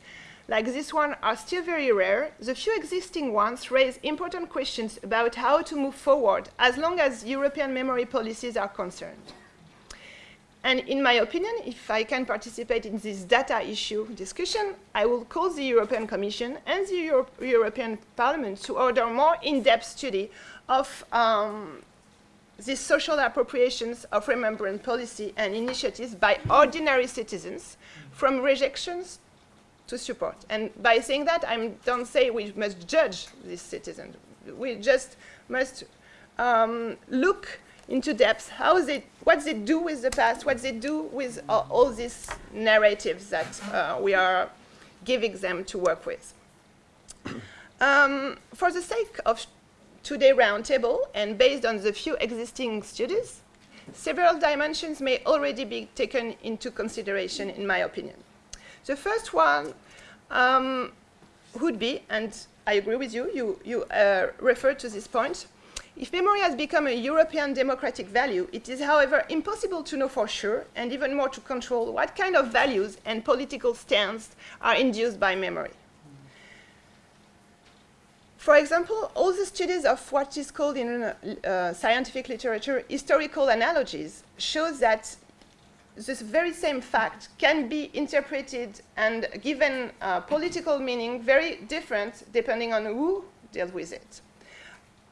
S4: like this one are still very rare, the few existing ones raise important questions about how to move forward as long as European memory policies are concerned. And in my opinion, if I can participate in this data issue discussion, I will call the European Commission and the Euro European Parliament to order more in-depth study of um, these social appropriations of remembrance policy and initiatives by ordinary citizens from rejections to support. And by saying that, I don't say we must judge these citizens. We just must um, look into depth how they, what they do with the past, what they do with uh, all these narratives that uh, we are giving them to work with. Um, for the sake of two-day roundtable and based on the few existing studies, several dimensions may already be taken into consideration, in my opinion. The first one um, would be, and I agree with you, you, you uh, to this point, if memory has become a European democratic value, it is, however, impossible to know for sure, and even more to control, what kind of values and political stands are induced by memory. For example, all the studies of what is called in uh, scientific literature historical analogies shows that this very same fact can be interpreted and given uh, political meaning very different depending on who deals with it.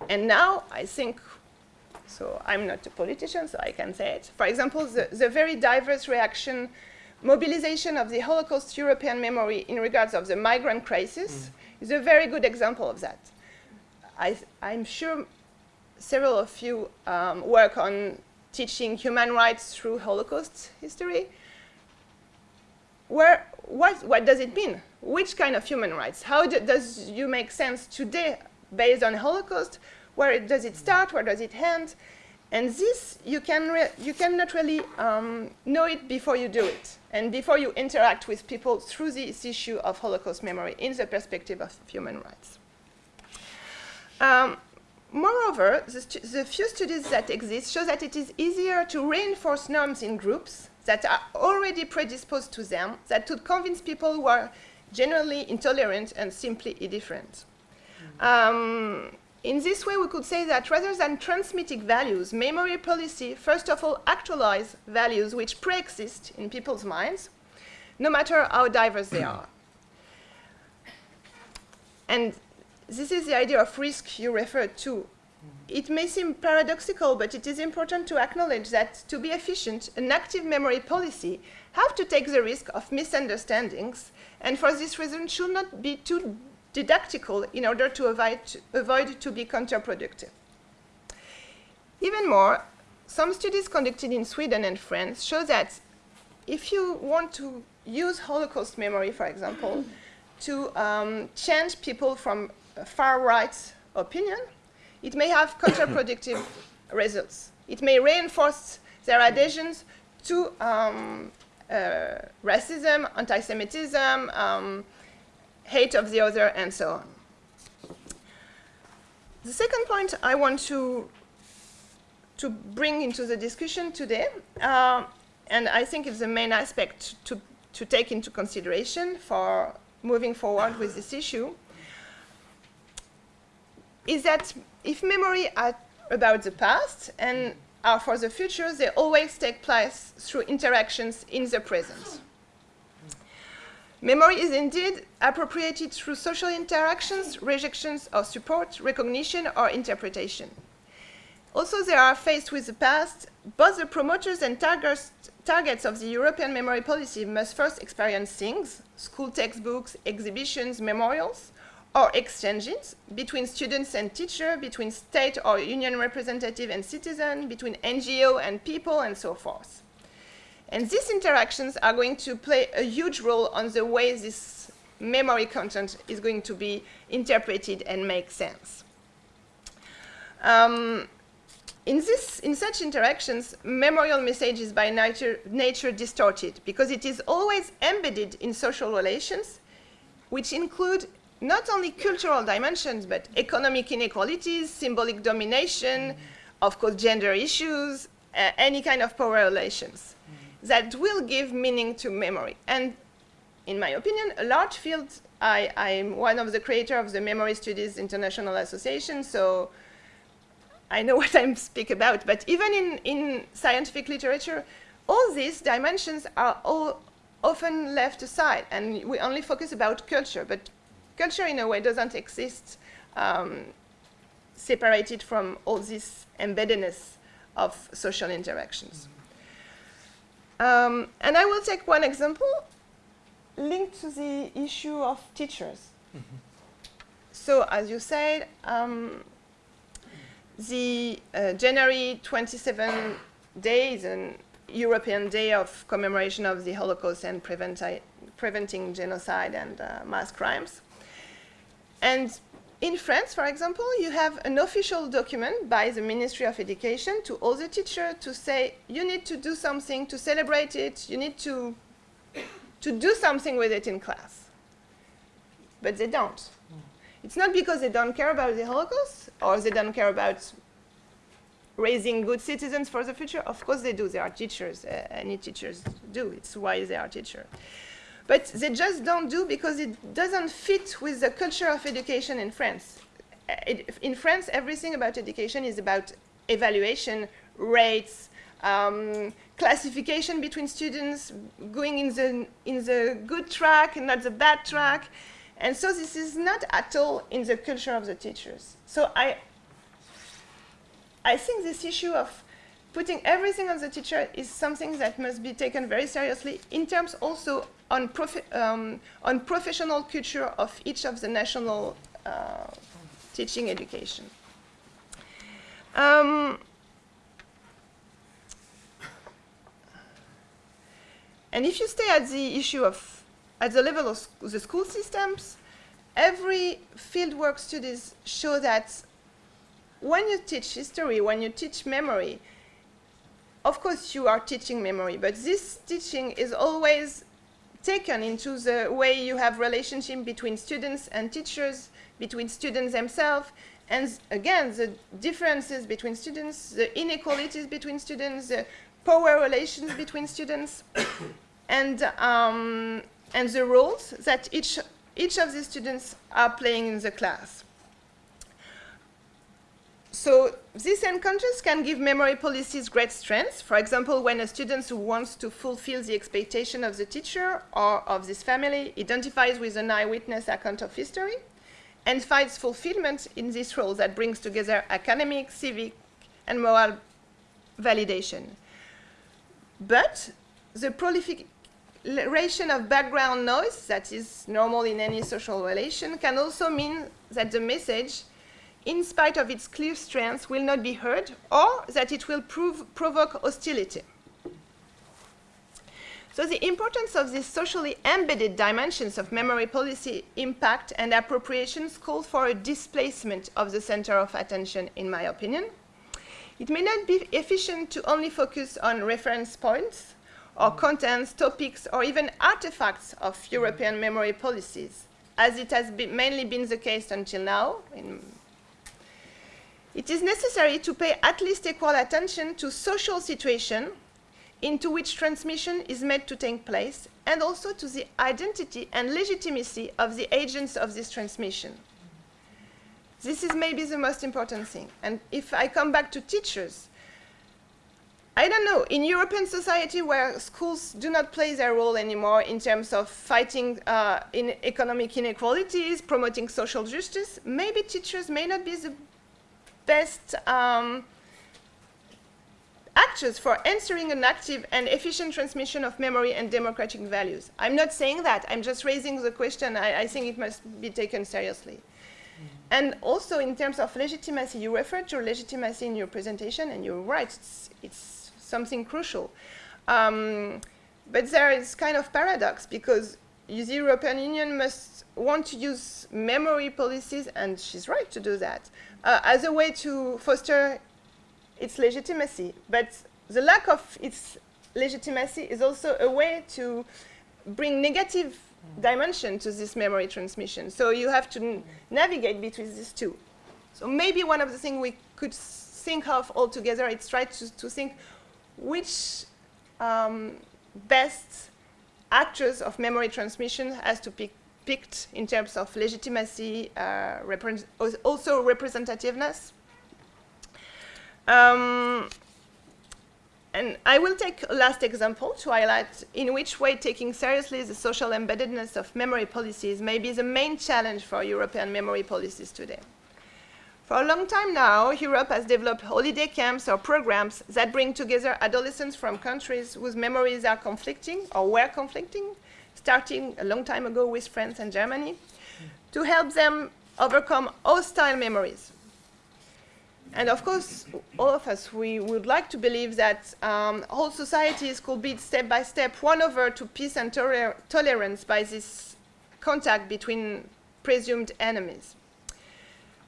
S4: And now I think, so I'm not a politician, so I can say it. For example, the, the very diverse reaction, mobilization of the Holocaust European memory in regards of the migrant crisis mm. is a very good example of that. I, am sure several of you um, work on teaching human rights through Holocaust history. Where, what, what does it mean? Which kind of human rights? How do, does you make sense today based on Holocaust? Where does it start? Where does it end? And this, you, can you cannot really um, know it before you do it, and before you interact with people through this issue of Holocaust memory in the perspective of human rights. Um, moreover, the, the, few studies that exist show that it is easier to reinforce norms in groups that are already predisposed to them, that to convince people who are generally intolerant and simply indifferent. Um, in this way, we could say that rather than transmitting values, memory policy first of all actualize values which pre-exist in people's minds, no matter how diverse they are. And this is the idea of risk you referred to. It may seem paradoxical, but it is important to acknowledge that to be efficient, an active memory policy have to take the risk of misunderstandings, and for this reason should not be too didactical in order to avoid, avoid to be counterproductive. Even more, some studies conducted in Sweden and France show that if you want to use Holocaust memory, for example, to um, change people from far-right opinion, it may have counterproductive results. It may reinforce their adhesions to um, uh, racism, anti-Semitism, um, hate of the other, and so on. The second point I want to, to bring into the discussion today, uh, and I think it's the main aspect to, to take into consideration for moving forward with this issue, is that if memory are about the past and are for the future, they always take place through interactions in the present. Memory is indeed appropriated through social interactions, rejections or support, recognition or interpretation. Also, they are faced with the past. Both the promoters and targets, targets of the European memory policy must first experience things, school textbooks, exhibitions, memorials, or exchanges between students and teacher, between state or union representative and citizen, between NGO and people, and so forth. And these interactions are going to play a huge role on the way this memory content is going to be interpreted and make sense. Um, in, this, in such interactions, memorial message is by nature, nature distorted because it is always embedded in social relations, which include not only cultural dimensions, but economic inequalities, symbolic domination, of course, gender issues, uh, any kind of power relations that will give meaning to memory. And in my opinion, a large field, I, I'm one of the creators of the Memory Studies International Association, so I know what I speak about. But even in, in scientific literature, all these dimensions are all often left aside, and we only focus about culture. But culture, in a way, doesn't exist um, separated from all this embeddedness of social interactions. Um, and I will take one example linked to the issue of teachers. Mm -hmm. So as you said, um, the uh, January 27 day is an European day of commemoration of the Holocaust and preventing genocide and uh, mass crimes. And in France, for example, you have an official document by the Ministry of Education to all the teachers to say you need to do something to celebrate it, you need to, to do something with it in class. But they don't. It's not because they don't care about the Holocaust or they don't care about raising good citizens for the future. Of course they do. They are teachers. Uh, any teachers do. It's why they are teachers. But they just don't do because it doesn't fit with the culture of education in France. Uh, it, in France, everything about education is about evaluation, rates, um, classification between students, going in the, in the good track and not the bad track. And so this is not at all in the culture of the teachers. So I, I think this issue of putting everything on the teacher is something that must be taken very seriously in terms also on, um, on professional culture of each of the national uh, teaching education. Um, and if you stay at the issue of, at the level of the school systems, every fieldwork studies show that when you teach history, when you teach memory, of course you are teaching memory, but this teaching is always taken into the way you have relationship between students and teachers, between students themselves, and again, the differences between students, the inequalities between students, the power relations between students, and, um, and the roles that each, each of the students are playing in the class. So these encounters can give memory policies great strength. For example, when a student who wants to fulfill the expectation of the teacher or of this family identifies with an eyewitness account of history and finds fulfillment in this role that brings together academic, civic, and moral validation. But the proliferation of background noise that is normal in any social relation can also mean that the message in spite of its clear strength, will not be heard, or that it will prove, provoke hostility. So the importance of these socially embedded dimensions of memory policy impact and appropriations call for a displacement of the center of attention, in my opinion. It may not be efficient to only focus on reference points or contents, topics, or even artifacts of European memory policies, as it has been mainly been the case until now, in it is necessary to pay at least equal attention to social situation into which transmission is made to take place and also to the identity and legitimacy of the agents of this transmission. This is maybe the most important thing. And if I come back to teachers, I don't know, in European society where schools do not play their role anymore in terms of fighting uh, in economic inequalities, promoting social justice, maybe teachers may not be the best um, actors for answering an active and efficient transmission of memory and democratic values. I'm not saying that. I'm just raising the question. I, I think it must be taken seriously. And also in terms of legitimacy, you referred to legitimacy in your presentation, and you're right, it's, it's something crucial. Um, but there is kind of paradox because the European Union must want to use memory policies, and she's right to do that, uh, as a way to foster its legitimacy. But the lack of its legitimacy is also a way to bring negative dimension to this memory transmission. So you have to navigate between these two. So maybe one of the things we could think of altogether is try to, to think which um, best actors of memory transmission has to be picked in terms of legitimacy, uh, also representativeness. Um, and I will take a last example to highlight in which way taking seriously the social embeddedness of memory policies may be the main challenge for European memory policies today. For a long time now, Europe has developed holiday camps or programs that bring together adolescents from countries whose memories are conflicting or were conflicting starting a long time ago with France and Germany, to help them overcome hostile memories. And of course, all of us, we would like to believe that um, whole societies could be step by step won over to peace and toler tolerance by this contact between presumed enemies.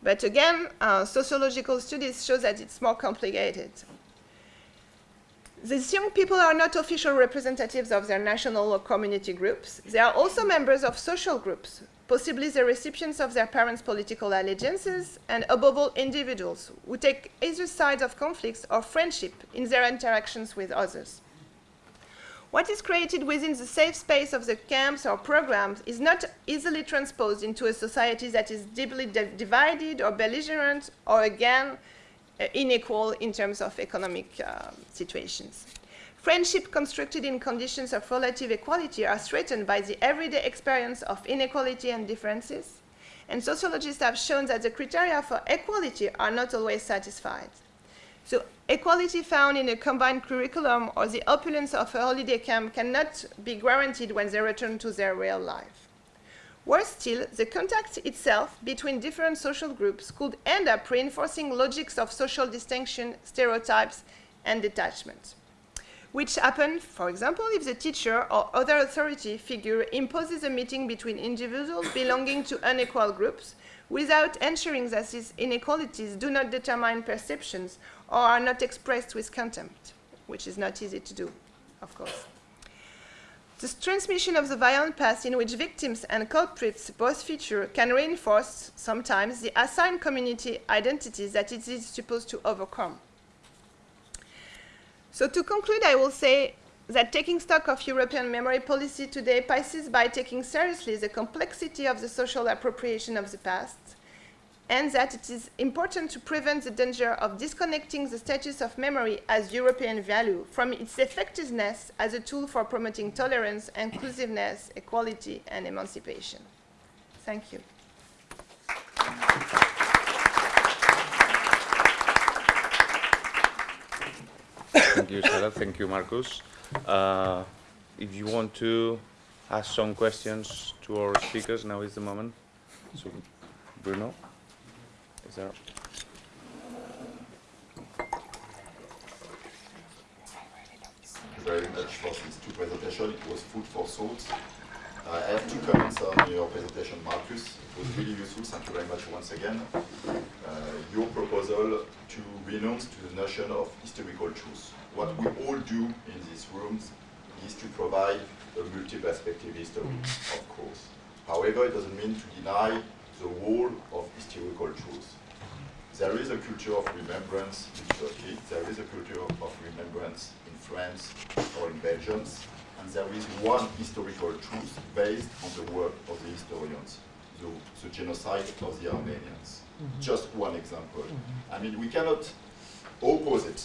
S4: But again, uh, sociological studies show that it's more complicated. These young people are not official representatives of their national or community groups. They are also members of social groups, possibly the recipients of their parents' political allegiances, and above all, individuals who take either side of conflicts or friendship in their interactions with others. What is created within the safe space of the camps or programs is not easily transposed into a society that is deeply di divided or belligerent or again unequal in terms of economic uh, situations. Friendship constructed in conditions of relative equality are threatened by the everyday experience of inequality and differences, and sociologists have shown that the criteria for equality are not always satisfied. So equality found in a combined curriculum or the opulence of a holiday camp cannot be guaranteed when they return to their real life. Worse still, the contact itself between different social groups could end up reinforcing logics of social distinction, stereotypes, and detachment, which happen, for example, if the teacher or other authority figure imposes a meeting between individuals belonging to unequal groups without ensuring that these inequalities do not determine perceptions or are not expressed with contempt, which is not easy to do, of course. This transmission of the violent past in which victims and culprits both feature can reinforce, sometimes, the assigned community identities that it is supposed to overcome. So to conclude, I will say that taking stock of European memory policy today passes by taking seriously the complexity of the social appropriation of the past, and that it is important to prevent the danger of disconnecting the status of memory as European value from its effectiveness as a tool for promoting tolerance, inclusiveness, equality, and emancipation. Thank you.
S2: Thank you, Sarah. Thank you, Marcus. Uh, if you want to ask some questions to our speakers, now is the moment. So, Bruno. Is there?
S5: very much for these two presentations. It was food for thought. Uh, I have two comments on your presentation, Marcus. It was really useful. Thank you very much once again. Uh, your proposal to renounce to the notion of historical truth. What we all do in these rooms is to provide a multi-perspective history, of course. However, it doesn't mean to deny the whole of historical truth. There is a culture of remembrance in Turkey, there is a culture of remembrance in France or in Belgium, and there is one historical truth based on the work of the historians, the, the genocide of the Armenians. Mm -hmm. Just one example. Mm -hmm. I mean, we cannot opposite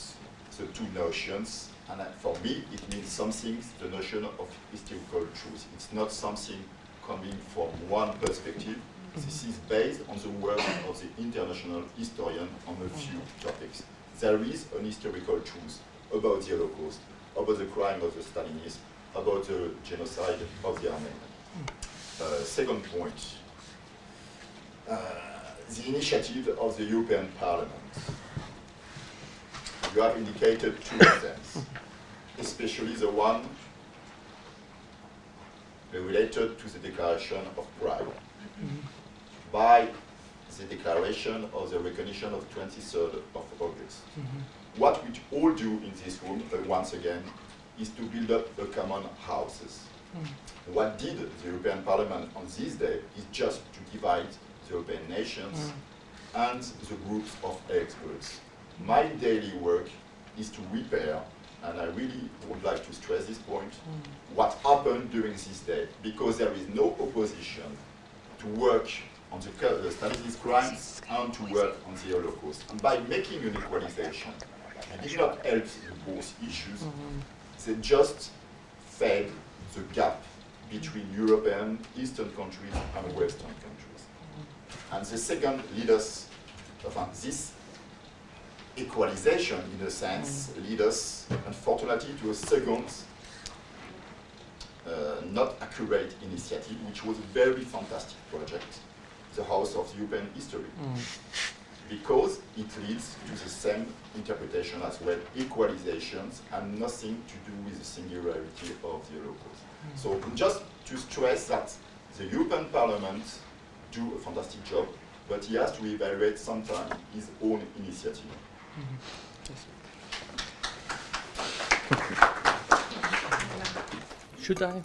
S5: the two notions, and for me, it means something, the notion of historical truth. It's not something coming from one perspective, this is based on the work of the international historian on a few topics. There is an historical truth about the Holocaust, about the crime of the Stalinists, about the genocide of the Armenians. Uh, second point, uh, the initiative of the European Parliament. You have indicated two of them, especially the one related to the Declaration of Prague. Mm -hmm by the declaration of the recognition of 23rd of August. Mm -hmm. What we all do in this room, uh, once again, is to build up a common houses. Mm. What did the European Parliament on this day is just to divide the European nations mm. and the groups of experts. My daily work is to repair, and I really would like to stress this point, mm. what happened during this day, because there is no opposition to work on the, studies crimes and to work on the Holocaust. And by making an equalization, it did not help in both issues, mm -hmm. they just fed the gap between European, Eastern countries and Western countries. Mm -hmm. And the second lead us, this equalization, in a sense, mm -hmm. lead us, unfortunately, to a second uh, not accurate initiative, which was a very fantastic project, the House of European History. Mm. Because it leads to the same interpretation as well, equalizations, and nothing to do with the singularity of the Holocaust. Mm. So just to stress that the European Parliament do a fantastic job but he has to evaluate sometimes his own initiative.
S3: Should I?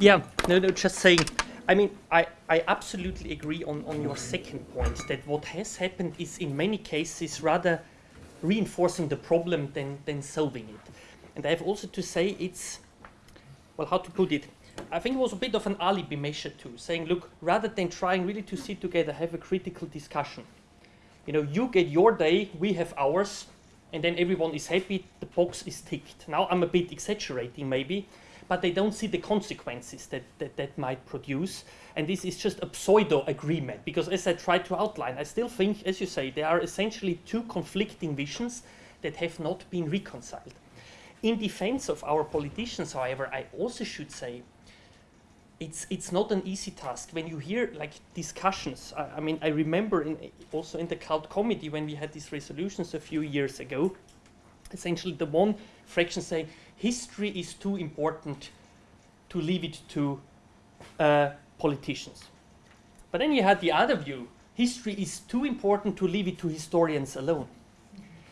S3: yeah, no, no, just saying. I mean, I, I absolutely agree on, on your second point that what has happened is in many cases rather reinforcing the problem than, than solving it. And I have also to say it's, well, how to put it? I think it was a bit of an alibi measure too, saying, look, rather than trying really to sit together, have a critical discussion. You know, you get your day, we have ours, and then everyone is happy, the box is ticked. Now I'm a bit exaggerating maybe, but they don't see the consequences that, that that might produce. And this is just a pseudo agreement, because as I tried to outline, I still think, as you say, there are essentially two conflicting visions that have not been reconciled. In defense of our politicians, however, I also should say it's it's not an easy task when you hear like discussions. I, I mean, I remember in, also in the cult committee when we had these resolutions a few years ago. Essentially, the one fraction say history is too important to leave it to uh, politicians. But then you had the other view: history is too important to leave it to historians alone.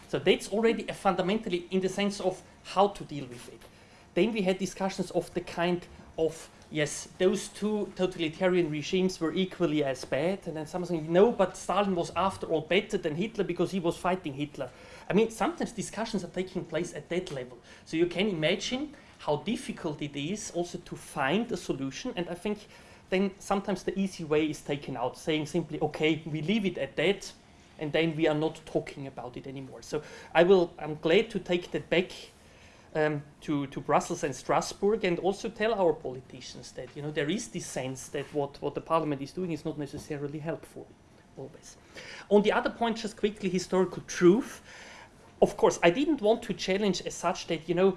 S3: So that's already a fundamentally in the sense of how to deal with it. Then we had discussions of the kind of yes, those two totalitarian regimes were equally as bad, and then someone saying no, but Stalin was after all better than Hitler because he was fighting Hitler. I mean, sometimes discussions are taking place at that level. So you can imagine how difficult it is also to find a solution, and I think then sometimes the easy way is taken out, saying simply, okay, we leave it at that, and then we are not talking about it anymore. So I will, I'm glad to take that back um, to, to Brussels and Strasbourg and also tell our politicians that you know there is this sense that what, what the parliament is doing is not necessarily helpful always. On the other point, just quickly, historical truth. Of course, I didn't want to challenge as such that you know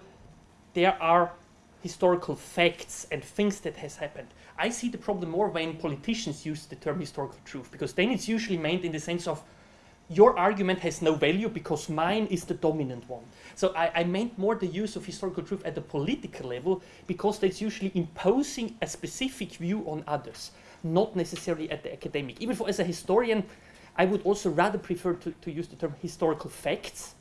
S3: there are historical facts and things that has happened. I see the problem more when politicians use the term historical truth because then it's usually meant in the sense of your argument has no value because mine is the dominant one. So I, I, meant more the use of historical truth at the political level because that's usually imposing a specific view on others, not necessarily at the academic. Even for as a historian, I would also rather prefer to, to use the term historical facts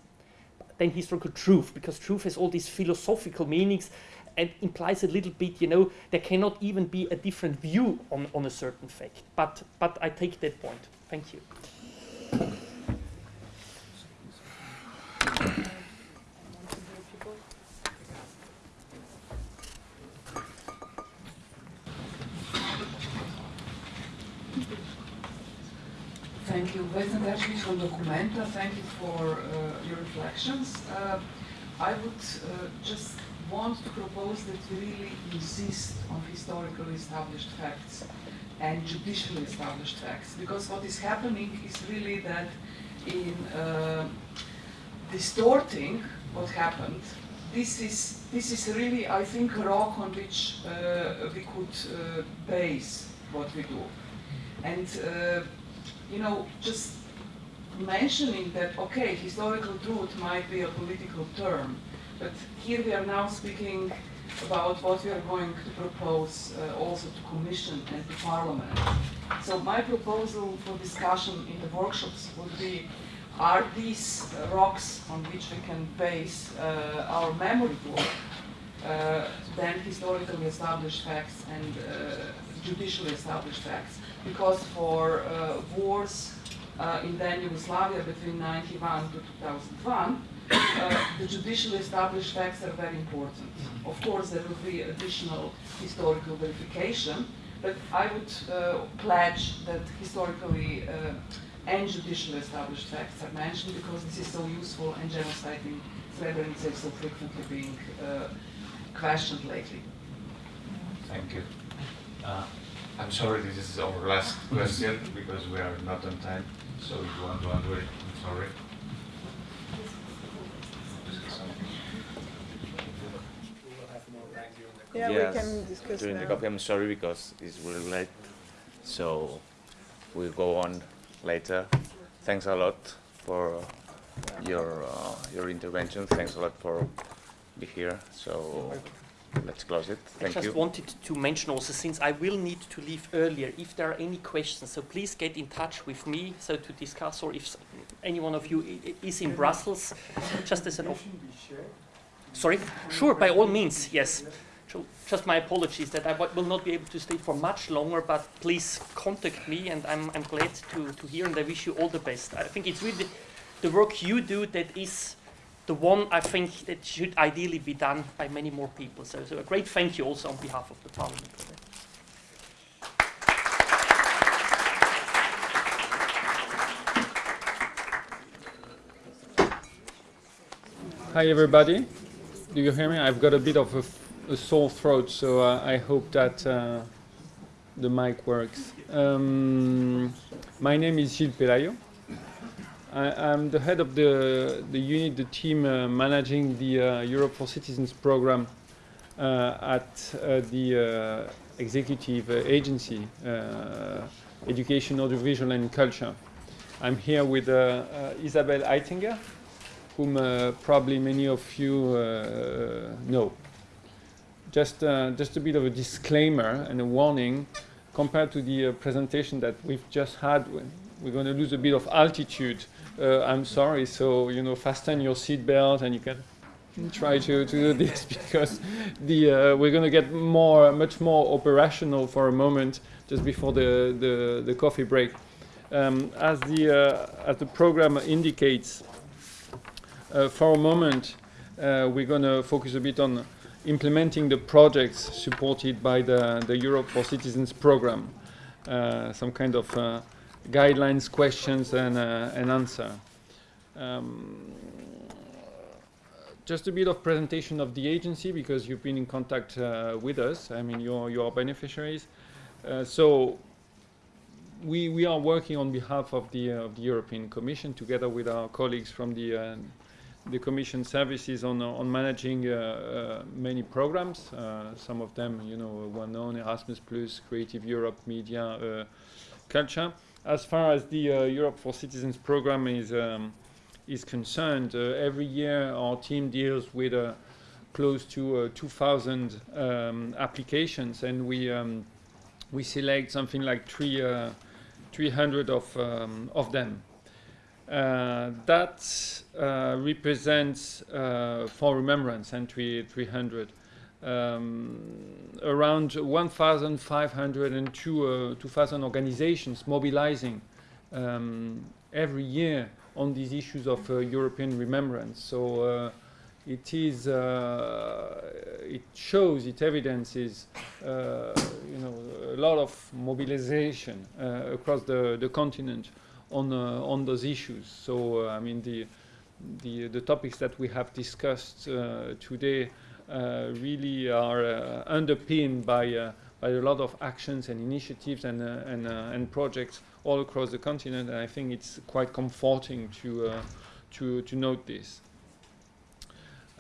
S3: than historical truth because truth has all these philosophical meanings and implies a little bit, you know, there cannot even be a different view on, on a certain fact. But, but I take that point. Thank you.
S6: Vesna Teršelič from Documenta. Thank you for uh, your reflections. Uh, I would uh, just want to propose that we really insist on historically established facts and judicially established facts because what is happening is really that in uh, distorting what happened, this is, this is really, I think, a rock on which uh, we could uh, base what we do. And you know, just mentioning that, okay, historical truth might be a political term, but here we are now speaking about what we are going to propose uh, also to Commission and to Parliament. So my proposal for discussion in the workshops would be, are these rocks on which we can base uh, our memory work, uh, then historically established facts and uh, judicially established facts? Because for uh, wars uh, in then Yugoslavia between 91 to 2001, uh, the judicially established facts are very important. Of course, there will be additional historical verification, but I would uh, pledge that historically uh, and judicially established facts are mentioned because this is so useful and genocide in Srebrenica is so frequently being uh, questioned lately.
S7: Thank you. I'm sorry, this is our last question because we are not on time. So if you want to answer it, I'm sorry.
S4: Yeah,
S2: yes,
S4: we can discuss
S2: during
S4: now.
S2: the coffee. I'm sorry because it's really late, so we'll go on later. Thanks a lot for your uh, your intervention. Thanks a lot for be here. So let's close it. Thank I
S3: just
S2: you.
S3: wanted to mention also, since I will need to leave earlier, if there are any questions, so please get in touch with me so to discuss, or if any one of you is in Brussels, just as an. Sorry? Sure, by all means, yes. So just my apologies that I w- will not be able to stay for much longer, but please contact me and I'm, I'm glad to, to hear and I wish you all the best. I think it's really the work you do that is the one I think that should ideally be done by many more people. So, so a great thank you also on behalf of the Parliament.
S8: Hi everybody. Do you hear me? I've got a bit of a sore throat, so uh, I hope that uh, the mic works. Um, my name is Gilles Pelayo. I, I'm the head of the, the unit, the team uh, managing the uh, Europe for Citizens program uh, at uh, the uh, executive agency, uh, Education, Audiovisual and Culture. I'm here with Isabel Eitinger, whom probably many of you know. Just, just a bit of a disclaimer and a warning compared to the presentation that we've just had. We're going to lose a bit of altitude. Uh, I'm sorry, so you know, fasten your seatbelt and you can try to, to do this because the uh, we're going to get more, much more operational for a moment just before the the, the coffee break. Um, as the uh, as the program indicates, uh, for a moment, uh, we're going to focus a bit on implementing the projects supported by the, the Europe for Citizens program. Uh, some kind of uh, guidelines, questions, and, uh, answer. Um, just a bit of presentation of the agency because you've been in contact uh, with us. I mean, you're, you're beneficiaries. Uh, so we, we are working on behalf of the, uh, of the European Commission together with our colleagues from the, uh, the Commission services on, uh, on managing many programs. Some of them, you know, well known, Erasmus+, Creative Europe, Media, Culture. As far as the uh, Europe for Citizens program is, um, is concerned, uh, every year our team deals with uh, close to uh, 2,000 um, applications and we, um, we select something like three, uh, 300 of, um, of them. Uh, that represents, for remembrance, entry 300, um, around 1,500 and uh, 2,000 organizations mobilizing um, every year on these issues of uh, European remembrance. So uh, it is, uh, it shows, it evidences, uh, you know, a lot of mobilization uh, across the, the continent on uh, on those issues. So uh, I mean the the the topics that we have discussed uh, today uh, really are uh, underpinned by uh, by a lot of actions and initiatives and uh, and uh, and projects all across the continent. And I think it's quite comforting to uh, to to note this.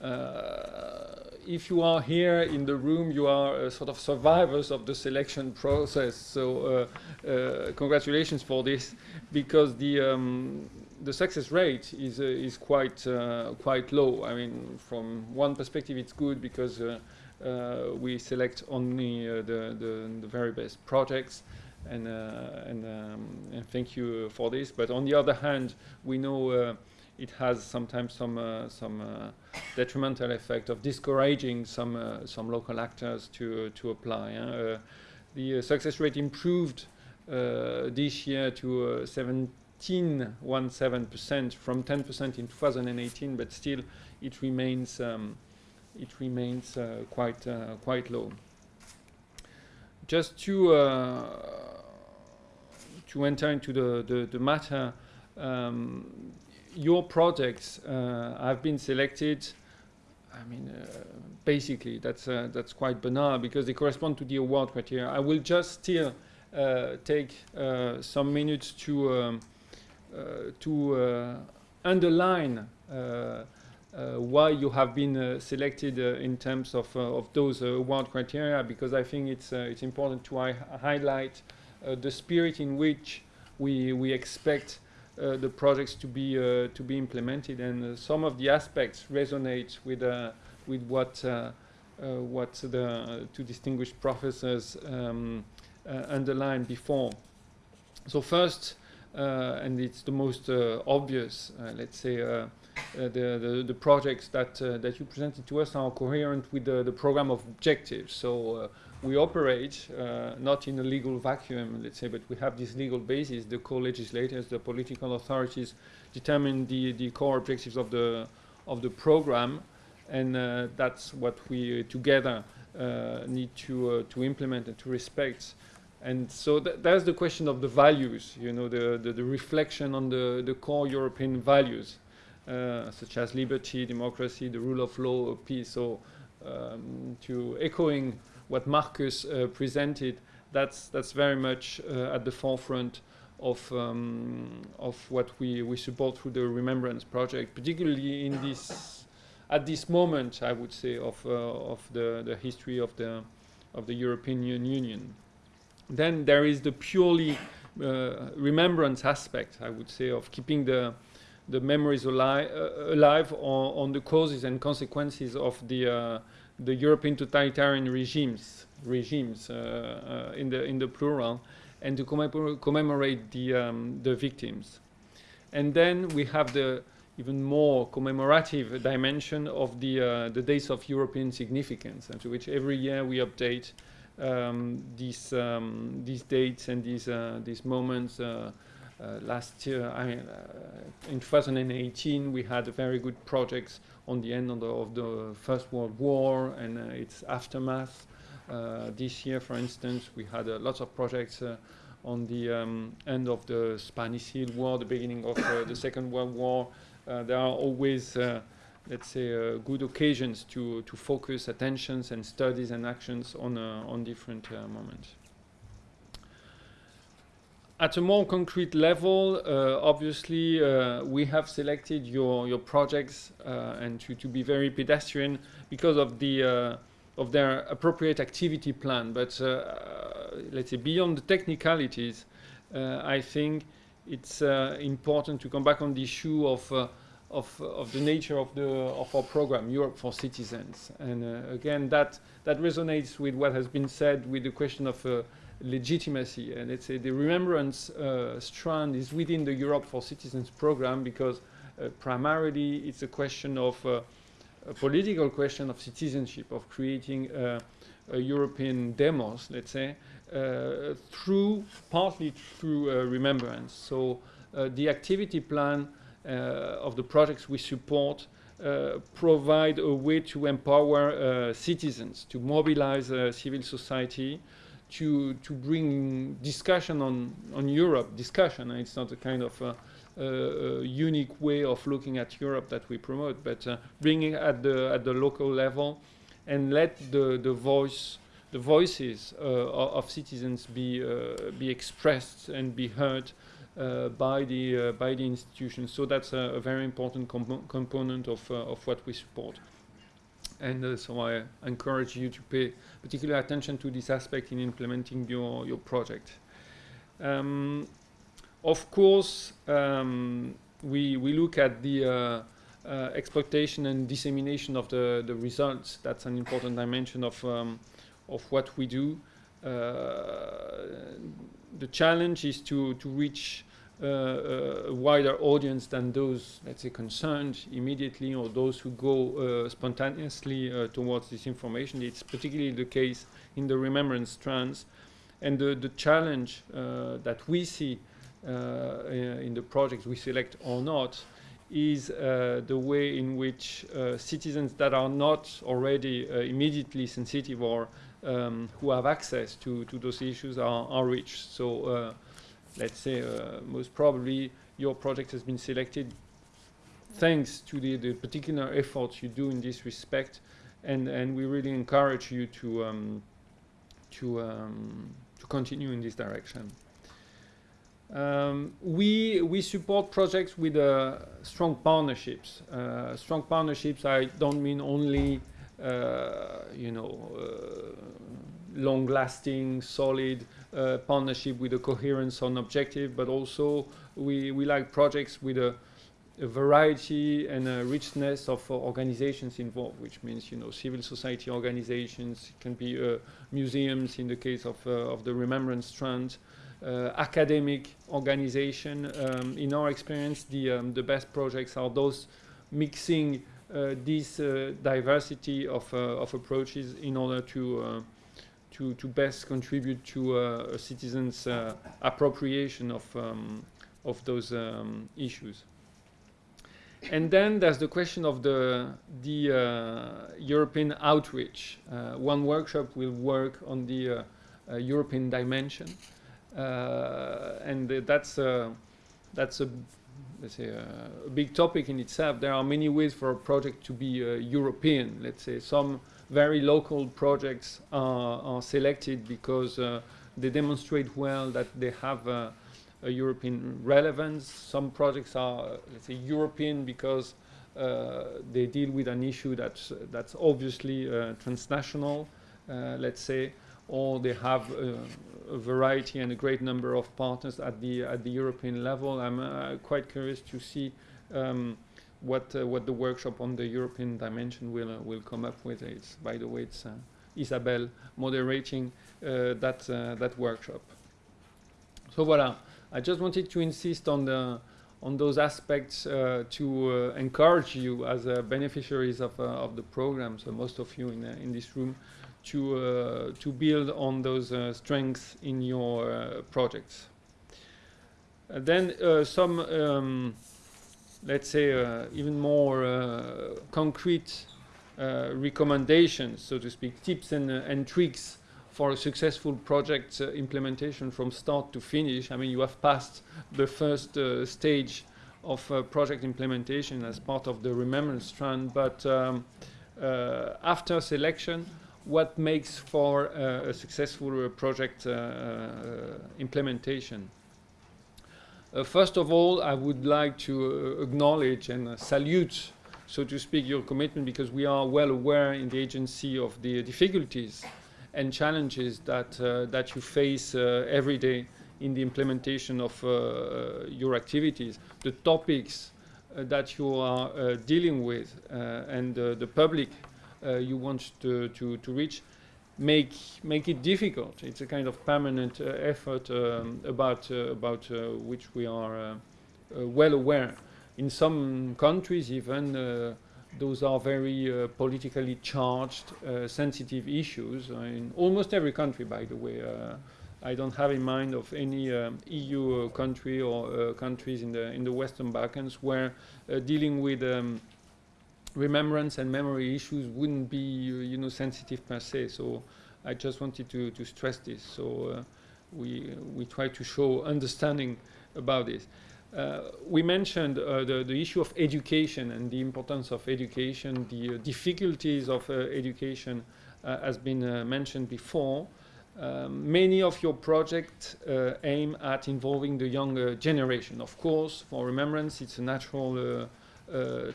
S8: Uh, if you are here in the room, you are uh, sort of survivors of the selection process. So uh, uh, congratulations for this, because the um, the success rate is uh, is quite uh, quite low. I mean, from one perspective, it's good because uh, uh, we select only uh, the, the, the very best projects, and and um, and thank you for this. But on the other hand, we know it has sometimes some uh, some uh, detrimental effect of discouraging some uh, some local actors to to apply. The success rate improved this year to seven. 15.17% from 10% in 2018, but still it remains um, it remains uh, quite uh, quite low. Just to uh, to enter into the the, the matter, um, your projects uh, have been selected. I mean, uh, basically that's uh, that's quite banal because they correspond to the award criteria. I will just still take some minutes to. Um, to uh, underline uh, uh, why you have been uh, selected uh, in terms of uh, of those uh, award criteria because I think it's uh, it's important to hi- highlight uh, the spirit in which we we expect uh, the projects to be uh, to be implemented, and uh, some of the aspects resonate with uh, with what uh, uh, uh, what the two distinguished professors um, uh, underlined before. So first, uh, and it's the most uh, obvious, uh, let's say, uh, the, the, the projects that that you presented to us are coherent with the, the program of objectives. So we operate not in a legal vacuum, let's say, but we have this legal basis. The co-legislators, the political authorities, determine the the core objectives of the of the program, and uh, that's what we uh, together uh, need to to implement and to respect. And so th that's the question of the values, you know, the, the, the reflection on the, the core European values, uh, such as liberty, democracy, the rule of law, peace. So um, to echoing what Marcus uh, presented, that's, that's very much uh, at the forefront of, um, of what we, we support through the Remembrance Project, particularly in this, at this moment, I would say, of, uh, of the, the history of the, of the European Union. Then there is the purely uh, remembrance aspect, I would say, of keeping the, the memories ali uh, alive on, on, the causes and consequences of the, uh, the European totalitarian regimes, regimes uh, uh, in, the, in the plural, and to commemor commemorate the, um, the victims. And then we have the even more commemorative dimension of the, uh, the days of European significance, and to which every year we update um, these, um, these dates and these, uh, these moments. Uh, uh, last year, I mean, in 2018, we had very good projects on the end of the, of the First World War and its aftermath. Uh, this year, for instance, we had uh, lots of projects uh, on the um, end of the Spanish Civil War, the beginning of the Second World War. there are always, let's say, good occasions to, to focus attentions and studies and actions on, on different moments at a more concrete level, uh, obviously, uh, we have selected your, your projects uh, and to, to be very pedestrian because of the of their appropriate activity plan. But uh, uh, let's say beyond the technicalities, uh, I think it's important to come back on the issue of of, of the nature of the of our program, Europe for Citizens. And uh, again, that that resonates with what has been said with the question of uh, legitimacy. And let's say the remembrance uh, strand is within the Europe for Citizens program because primarily it's a question of a political question of citizenship, of creating a European demos, let's say, uh, through partly through uh, remembrance. So uh, the activity plan of the projects we support uh, provide a way to empower uh, citizens, to mobilize uh, civil society, to to bring discussion on on Europe. Discussion. And It's not a kind of uh, unique way of looking at Europe that we promote, but uh, bringing at the at the local level and let the the voice the voices uh, of citizens be be expressed and be heard uh, by the uh, by the institutions. So that's a, a very important comp component of uh, of what we support. And so I encourage you to pay particular attention to this aspect in implementing your your project. Um, of course, um, we, we look at the uh, uh, exploitation and dissemination of the, the results. That's an important dimension of, um, of what we do. Uh, the challenge is to, to reach uh, a wider audience than those, let's say, concerned immediately or those who go uh, spontaneously uh, towards this information. It's particularly the case in the remembrance strands. And the, the challenge that we see uh, in the projects we select or not is uh, the way in which uh, citizens that are not already immediately sensitive or um, who have access to, to those issues are, are reached. So let's say most probably your project has been selected thanks to the, the particular efforts you do in this respect and, and we really encourage you to, um, to, um, to continue in this direction. Um, we we support projects with uh, strong partnerships. Uh, strong partnerships. I don't mean only uh, you know uh, long-lasting, solid uh, partnership with a coherence on objective, but also we we like projects with a a variety and a richness of uh, organizations involved, which means you know civil society organizations, it can be uh, museums in the case of, uh, of the Remembrance Strand, uh, academic organization. Um, in our experience, the, um, the best projects are those mixing uh, this diversity of, of approaches in order to, to, to best contribute to uh, a citizens' uh, appropriation of, um, of those um, issues. And then there's the question of the, the uh, European outreach. Uh, one workshop will work on the uh, uh, European dimension. And that's, uh, that's a, let's say, a big topic in itself. There are many ways for a project to be European. Let's say some very local projects are, are selected because uh, they demonstrate well that they have a European relevance. Some projects are, let's say, European because uh, they deal with an issue that's, that's obviously uh, transnational, let's say, or they have a variety and a great number of partners at the, at the European level. I'm uh, quite curious to see um, what, uh, what the workshop on the European dimension will, uh, will come up with. It's, by the way, it's uh, Isabelle moderating uh, that, uh, that workshop. So voilà, I just wanted to insist on the on those aspects uh, to encourage you as beneficiaries of, of the program, so most of you in, in this room, to, to build on those strengths in your projects. Then some, um, let's say, uh, even more uh, concrete uh, recommendations, so to speak, tips and, uh, and tricks for a successful project uh, implementation from start to finish. I mean, you have passed the first stage of project implementation as part of the remembrance strand, but um, after selection, what makes for a successful project implementation? Uh, first of all, I would like to uh, acknowledge and uh, salute, so to speak, your commitment because we are well aware in the agency of the difficulties and challenges that, uh, that you face uh, every day in the implementation of uh, your activities. The topics uh, that you are uh, dealing with uh, and uh, the public uh, you want to, to, to reach make, make it difficult. It's a kind of permanent uh, effort um, about, uh, about uh, which we are uh, uh, well aware. In some countries even, uh, those are very politically charged, sensitive issues. In almost every country, by the way. I don't have in mind of any um, EU country or countries in the in the Western Balkans where dealing with um, remembrance and memory issues wouldn't be uh, you know sensitive per se. So I just wanted to to stress this. So uh, we we try to show understanding about this. Uh, we mentioned uh, the, the issue of education and the importance of education, the uh, difficulties of uh, education has been mentioned before. Many of your projects aim at involving the younger generation. Of course, for remembrance, it's a natural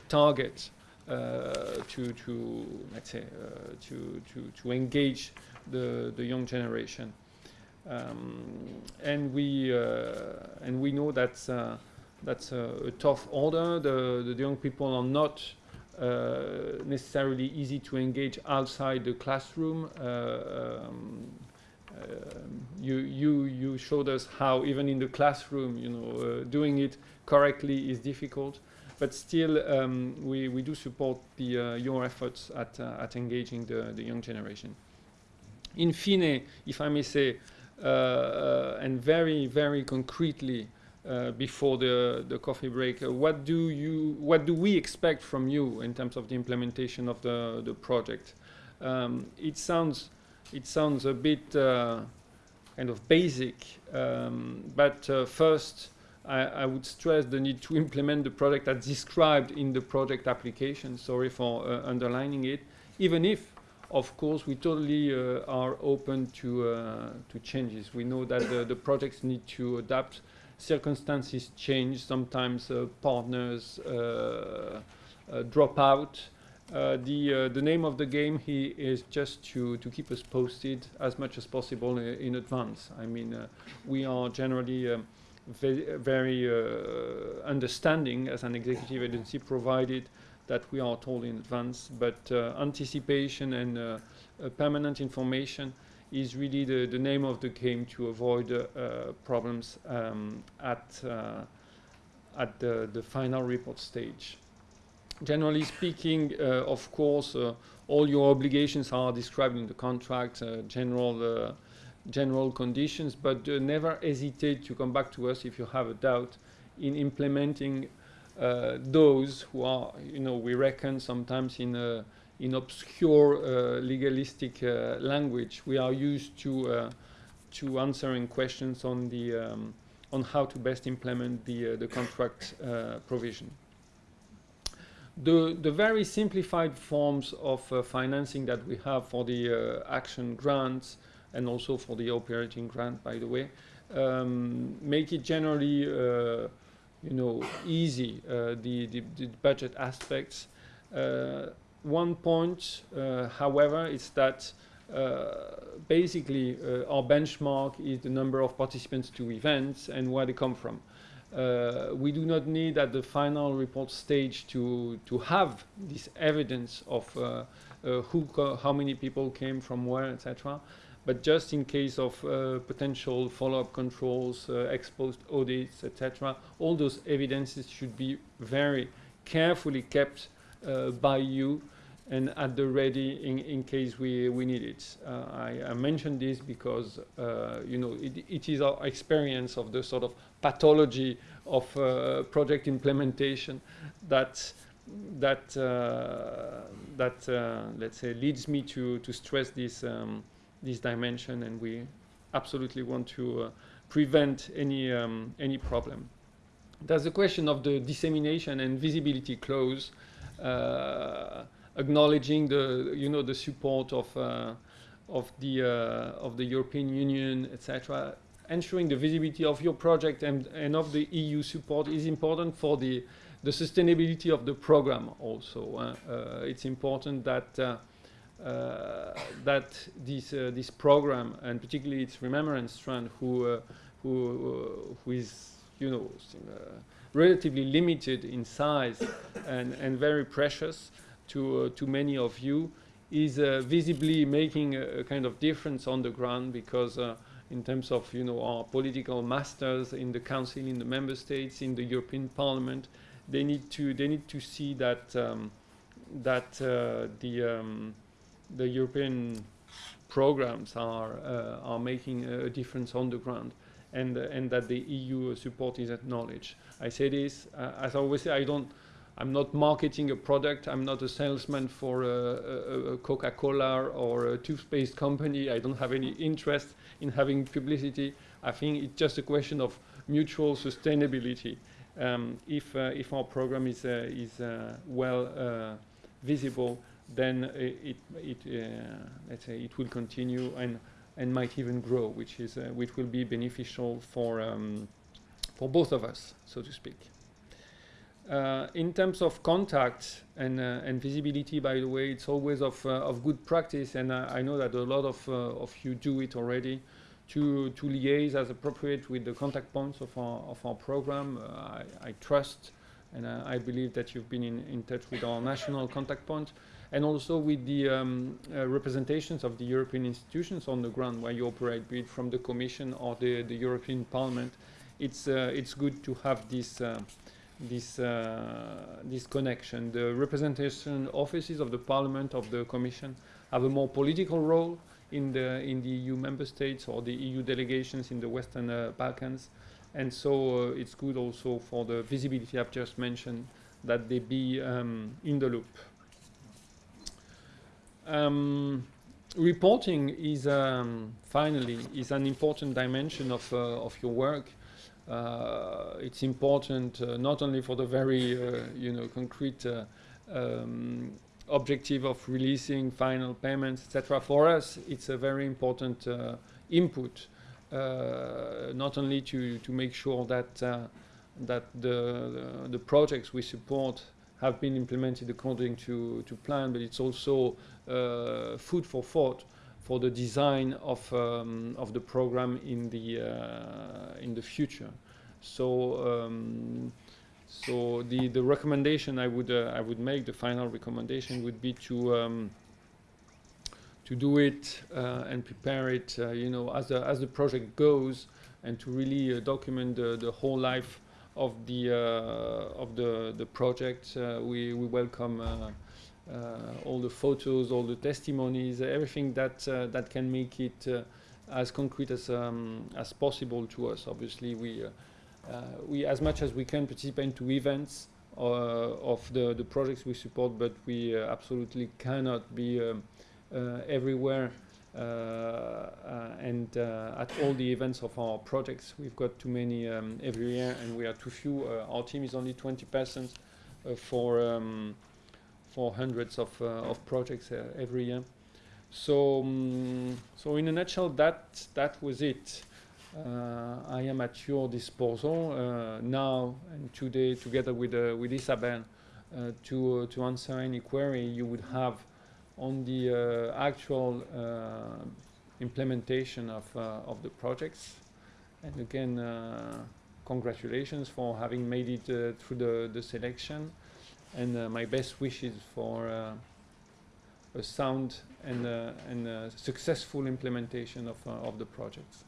S8: target to, to, let's say, uh, to, to, to engage the, the young generation. Um, and we uh, and we know that's uh, that's a, tough order. The, the young people are not uh, necessarily easy to engage outside the classroom. Uh, um, um, you you you showed us how even in the classroom, you know, uh, doing it correctly is difficult. But still, um, we, we do support the, uh, your efforts at, uh, at engaging the, the young generation. In fine, if I may say, uh, and very, very concretely before the, the coffee break, what do you, what do we expect from you in terms of the implementation of the, the project? Um, it sounds, it sounds a bit kind of basic, um, but uh, first, I, I would stress the need to implement the project as described in the project application. Sorry for uh, underlining it, even if of course, we totally uh, are open to, uh, to changes. We know that the, the projects need to adapt. Circumstances change. Sometimes uh, partners uh, uh, drop out. The, the name of the game here is just to, to keep us posted as much as possible in, advance. I mean, we are generally um, ve- very uh, understanding as an executive agency, provided that we are told in advance. But uh, anticipation and uh, uh, permanent information is really the, the name of the game to avoid problems um, at, at the, the final report stage. Generally speaking, uh, of course, uh, all your obligations are described in the contract, uh, general, general conditions, but uh, never hesitate to come back to us if you have a doubt in implementing uh, those who are, you know, we reckon sometimes in a, in obscure uh, legalistic uh, language. We are used to uh, to answering questions on the um, on how to best implement the uh, the contract provision. The the very simplified forms of financing that we have for the action grants and also for the operating grant, by the way, um, make it generally uh, you know easy uh, the, the the budget aspects. Uh, one point, uh, however, is that uh, basically uh, our benchmark is the number of participants to events and where they come from. We do not need at the final report stage to to have this evidence of who, how many people came from where, etc. But just in case of uh, potential follow-up controls, uh, ex-post audits, etc., all those evidences should be very carefully kept uh, by you and at the ready in, in case we, we need it. Uh, I, I mentioned this because uh, you know it, it is our experience of the sort of pathology of uh, project implementation that that that let's say leads me to to stress this um, this dimension, and we absolutely want to uh, prevent any um, any problem. There's a question of the dissemination and visibility clause, uh, acknowledging the you know the support of uh, of the uh, of the European Union, etc. Ensuring the visibility of your project and, and of the EU support is important for the the sustainability of the program. Also, uh, uh, it's important that. Uh, that this uh, this program and particularly its remembrance strand, who uh, who who is you know relatively limited in size and and very precious to to many of you, is visibly making a, a kind of difference on the ground because. In terms of you know our political masters in the council, in the member states, in the European Parliament, they need to they need to see that um, that uh, the um, the European programs are uh, are making a difference on the ground, and uh, and that the EU support is acknowledged. I say this uh, as I always say. I don't. I'm not marketing a product. I'm not a salesman for a, a, a Coca-Cola or a toothpaste company. I don't have any interest in having publicity. I think it's just a question of mutual sustainability. Um, if uh, if our program is uh, is uh, well visible, then uh, it it uh, let's say it will continue and and might even grow, which is uh, which will be beneficial for um, for both of us, so to speak. Uh, in terms of contact and uh, and visibility, by the way, it's always of uh, of good practice, and I know that a lot of of you do it already. To to liaise as appropriate with the contact points of our of our program, I, I trust, and I believe that you've been in, in touch with our national contact point and also with the um, uh, representations of the European institutions on the ground where you operate, be it from the Commission or the, the European Parliament. It's, uh, it's good to have this, uh, this, uh, this connection. The representation offices of the Parliament, of the Commission, have a more political role in the, in the EU member states or the EU delegations in the Western uh, Balkans. And so uh, it's good also for the visibility I've just mentioned that they be um, in the loop. Um, reporting is um, finally is an important dimension of uh, of your work. Uh, it's important uh, not only for the very you know concrete um, objective of releasing final payments, etc. For us, it's a very important input, not only to to make sure that that the, the the projects we support have been implemented according to, to plan, but it's also uh, food for thought for the design of, um, of the program in the, uh, in the future. So um, so the the recommendation I would uh, I would make the final recommendation would be to um, to do it uh, and prepare it uh, you know as the as the project goes and to really uh, document the, the whole life of the uh, of the the project. Uh, we we welcome. Uh, all the photos, all the testimonies, everything that that can make it as concrete as um, as possible to us. Obviously, we we as much as we can participate to events of the the projects we support, but we uh, absolutely cannot be um, uh, everywhere. Uh, uh, and uh, at all the events of our projects, we've got too many um, every year, and we are too few. Our team is only 20 persons for um, for hundreds of, of projects every year. So, um, so in a nutshell, that that was it. Uh, I am at your disposal uh, now and today, together with uh, with Isabel, to to answer any query you would have on the uh, actual uh, implementation of uh, of the projects. And again, uh, congratulations for having made it uh, through the the selection and uh, my best wishes for a sound and, and successful implementation of, of the projects.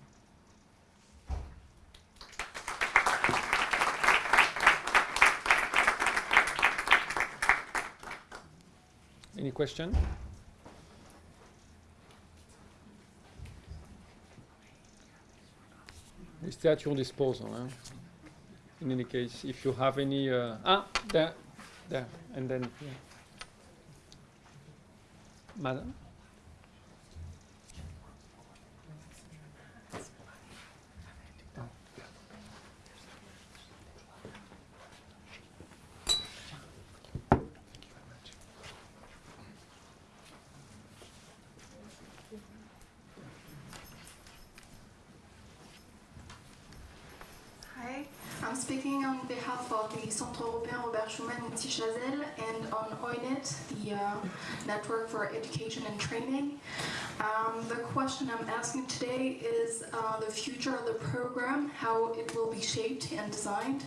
S8: Any question? We stay at your disposal. In any case, if you have any... Uh, ah, there. There, and then, yeah. Madam?
S9: Hi, I'm speaking on behalf of the Centre Européen Robert Schuman in Scy-Chazelles and on EUNET, the uh, Network for Education and Training. Um, the question I'm asking today is uh, the future of the program, how it will be shaped and designed,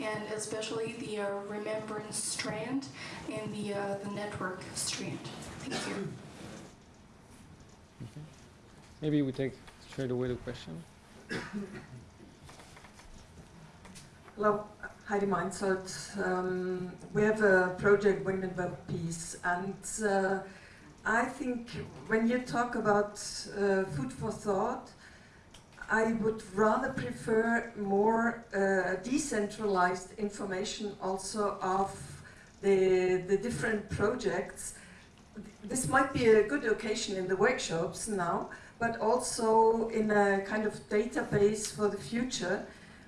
S9: and especially the uh, remembrance strand and the, uh, the network strand. Thank you.
S8: Maybe we take straight away the question.
S10: Hello, Heidi Meinzolt. Um, we have a project Women Web Peace, and uh, I think when you talk about uh, food for thought, I would rather prefer more uh, decentralized information also of the, the different projects. This might be a good occasion in the workshops now, but also in a kind of database for the future.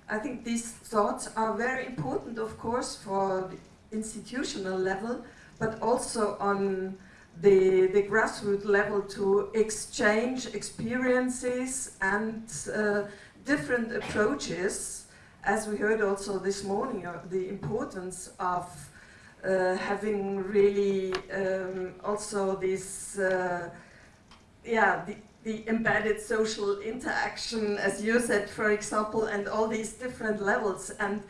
S10: I think these thoughts are very important, of course, for the institutional level, but also on the, the grassroots level to exchange experiences and uh, different approaches. As we heard also this morning, uh, the importance of uh, having really um, also this, uh, yeah, the, the embedded social interaction, as you said, for example, and all these different levels, and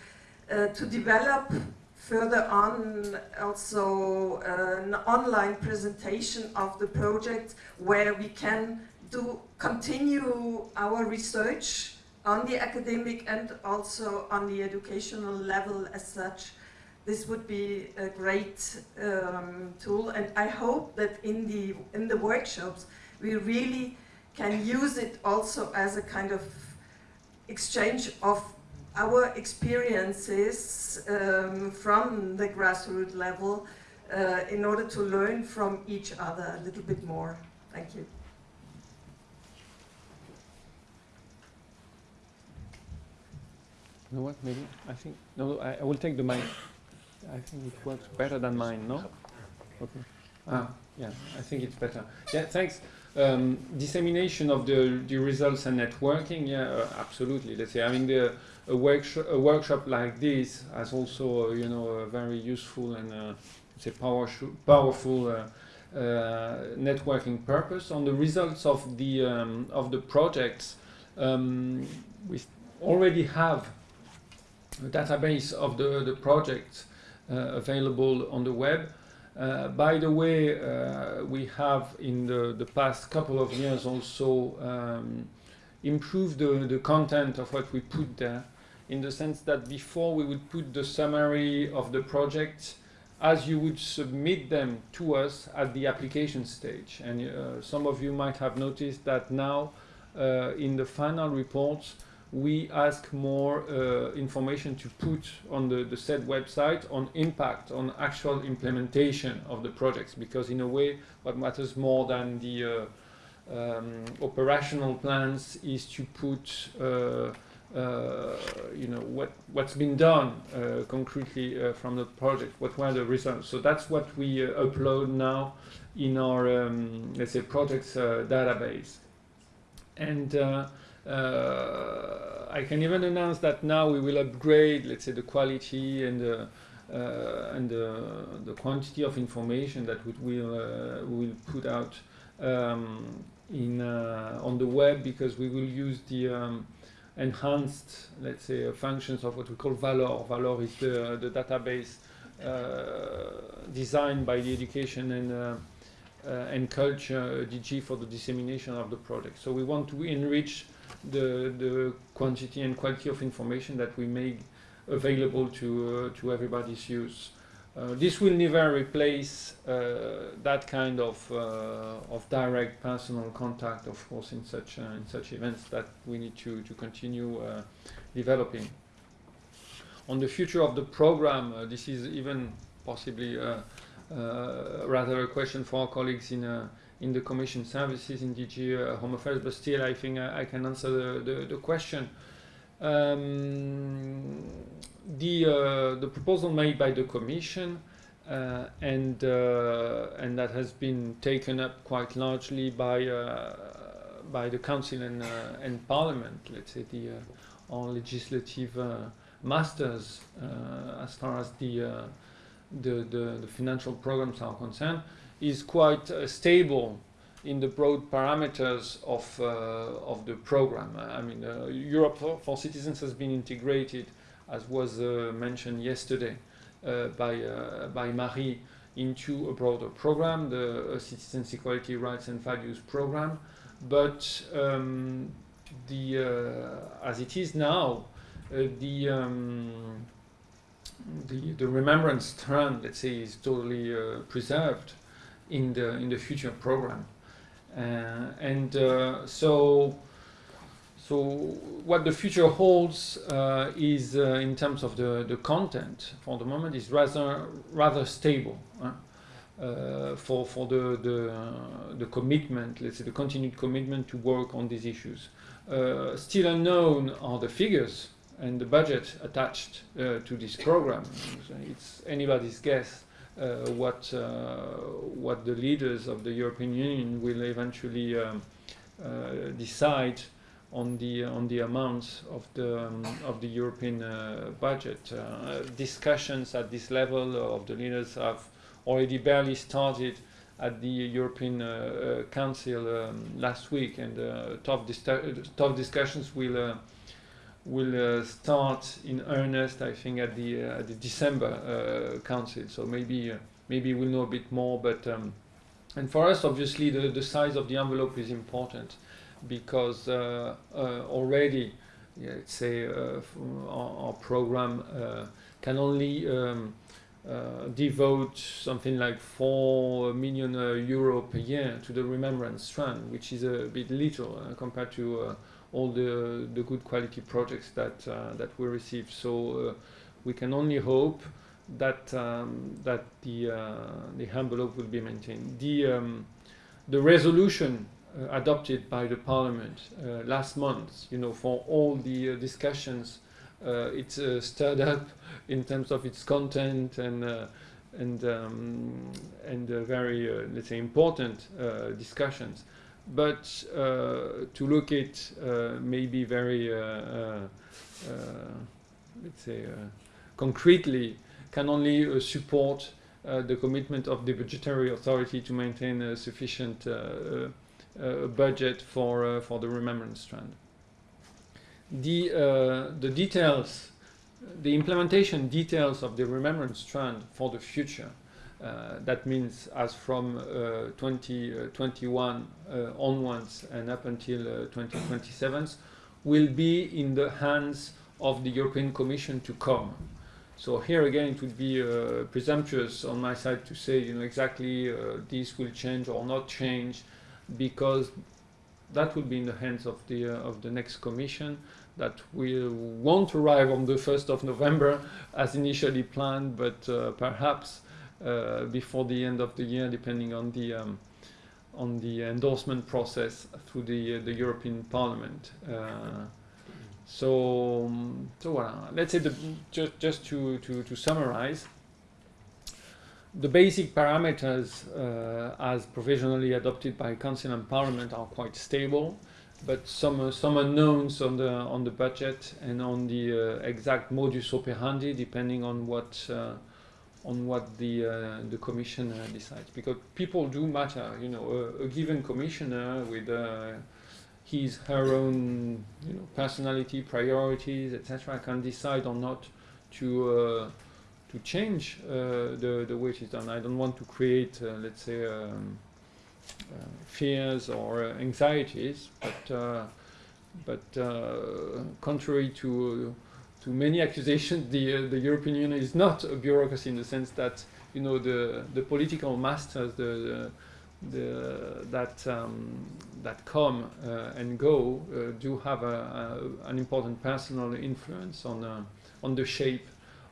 S10: uh, to develop further on also uh, an online presentation of the project where we can do continue our research on the academic and also on the educational level as such. This would be a great um, tool, and I hope that in the in the workshops we really can use it also as a kind of exchange of our experiences um, from the grassroots level uh, in order to learn from each other a little bit more. Thank you.
S8: You know what, maybe, I think, no, I, I will take the mic. I think it works better than mine, no? Okay. Ah, yeah, I think it's better. Yeah, thanks. Um, dissemination of the, the results and networking, yeah, uh, absolutely. Let's say, I mean, the, a, workshop, a workshop like this has also, uh, you know, a very useful and, uh, say, power powerful uh, uh, networking purpose. On the results of the, um, of the projects, um, we already have a database of the, the projects uh, available on the web. Uh, by the way, uh, we have in the, the past couple of years also um, improved the, the content of what we put there in the sense that before we would put the summary of the project as you would submit them to us at the application stage. And uh, some of you might have noticed that now uh, in the final reports we ask more uh, information to put on the, the said website on impact, on actual implementation of the projects because in a way what matters more than the uh, um, operational plans is to put uh, uh, you know what what's been done uh, concretely uh, from the project what were the results. So that's what we upload now in our um, let's say projects database. And I can even announce that now we will upgrade let's say the quality and the and the, the quantity of information that we will will put out um, in on the web because we will use the um, enhanced, let's say, uh, functions of what we call Valor. Valor is the, the database uh, designed by the education and uh, uh and culture DG for the dissemination of the project. So we want to enrich the the quantity and quality of information that we make available to uh, to everybody's use. Uh, this will never replace uh, that kind of uh, of direct personal contact, of course, in such in such events that we need to to continue developing. On the future of the program, this is even possibly rather a question for our colleagues in in the Commission services in DG uh, Home Affairs, but still I think I, I can answer the, the, the question. Um, the uh, the proposal made by the Commission uh, and uh, and that has been taken up quite largely by by the Council and and Parliament. Let's say the our legislative masters as far as the the, the, the, financial programs are concerned is quite uh, stable in the broad parameters of, uh, of the program. I mean, uh, Europe for, for, Citizens has been integrated as was uh, mentioned yesterday uh, by, uh, by Marie, into a broader program, the Citizens Equality Rights and Values program. But um, the, as it is now, the, um, the, the remembrance strand, let's say, is totally preserved in the, in the future program. and so so what the future holds uh, is, uh, in terms of the, the content, for the moment, is rather rather stable. Uh, for for the the, the commitment, let's say the continued commitment to work on these issues. Uh, still unknown are the figures and the budget attached uh, to this program. It's anybody's guess uh, what what the leaders of the European Union will eventually um, decide on the on the amounts of the um, of the European uh, budget. Uh, discussions at this level of the leaders have already barely started at the European uh, uh Council um, last week, and uh, tough dis tough discussions will uh, will start in earnest. I think at the at the December Council. So maybe maybe we'll know a bit more, but. Um, and for us, obviously, the, the size of the envelope is important because uh, uh, already, yeah, let's say, uh, our, our, program can only um, devote something like 4 million euro per year to the remembrance strand, which is a bit little compared to all the, the good quality projects that, that we receive. So we can only hope that um, that the uh, the envelope will be maintained. The um, the resolution uh, adopted by the parliament uh, last month, you know, for all the uh, discussions it's stirred up in terms of its content and and um, and very let's say important discussions but uh, to look at uh, maybe very uh, uh, uh let's say uh, concretely can only support the commitment of the budgetary authority to maintain a sufficient budget for for the remembrance strand. The the details the implementation details of the remembrance strand for the future. Uh, that means as from uh, 2021 uh, onwards and up until uh, 2027 will be in the hands of the European Commission to come. So here again, it would be uh, presumptuous on my side to say, you know, exactly uh, this will change or not change, because that will be in the hands of the uh, of the next Commission that will won't arrive on the 1st of November as initially planned, but uh, perhaps uh, before the end of the year, depending on the um, on the endorsement process through the uh, the European Parliament. Uh, so, um, so let's say the, just just to, to, to summarize, the basic parameters uh, as provisionally adopted by Council and Parliament are quite stable, but some uh, some unknowns on the on the budget and on the uh, exact modus operandi, depending on what on what the uh, the Commission uh, decides. Because people do matter, you know, a, a given commissioner with his her own you know personality priorities etc can decide or not to uh, to change uh, the the way it is done I don't want to create uh, let's say um, fears or anxieties but but contrary to to many accusations the the European Union is not a bureaucracy in the sense that you know the the political masters the, the the, that um, that come uh, and go uh, do have a, a, an important personal influence on uh, on the shape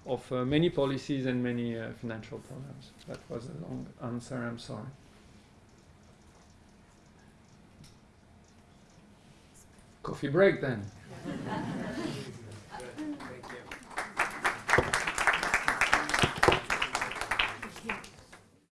S8: of uh, many policies and many uh, financial programs. That was a long answer. I'm sorry. Coffee break then. Good. Thank you.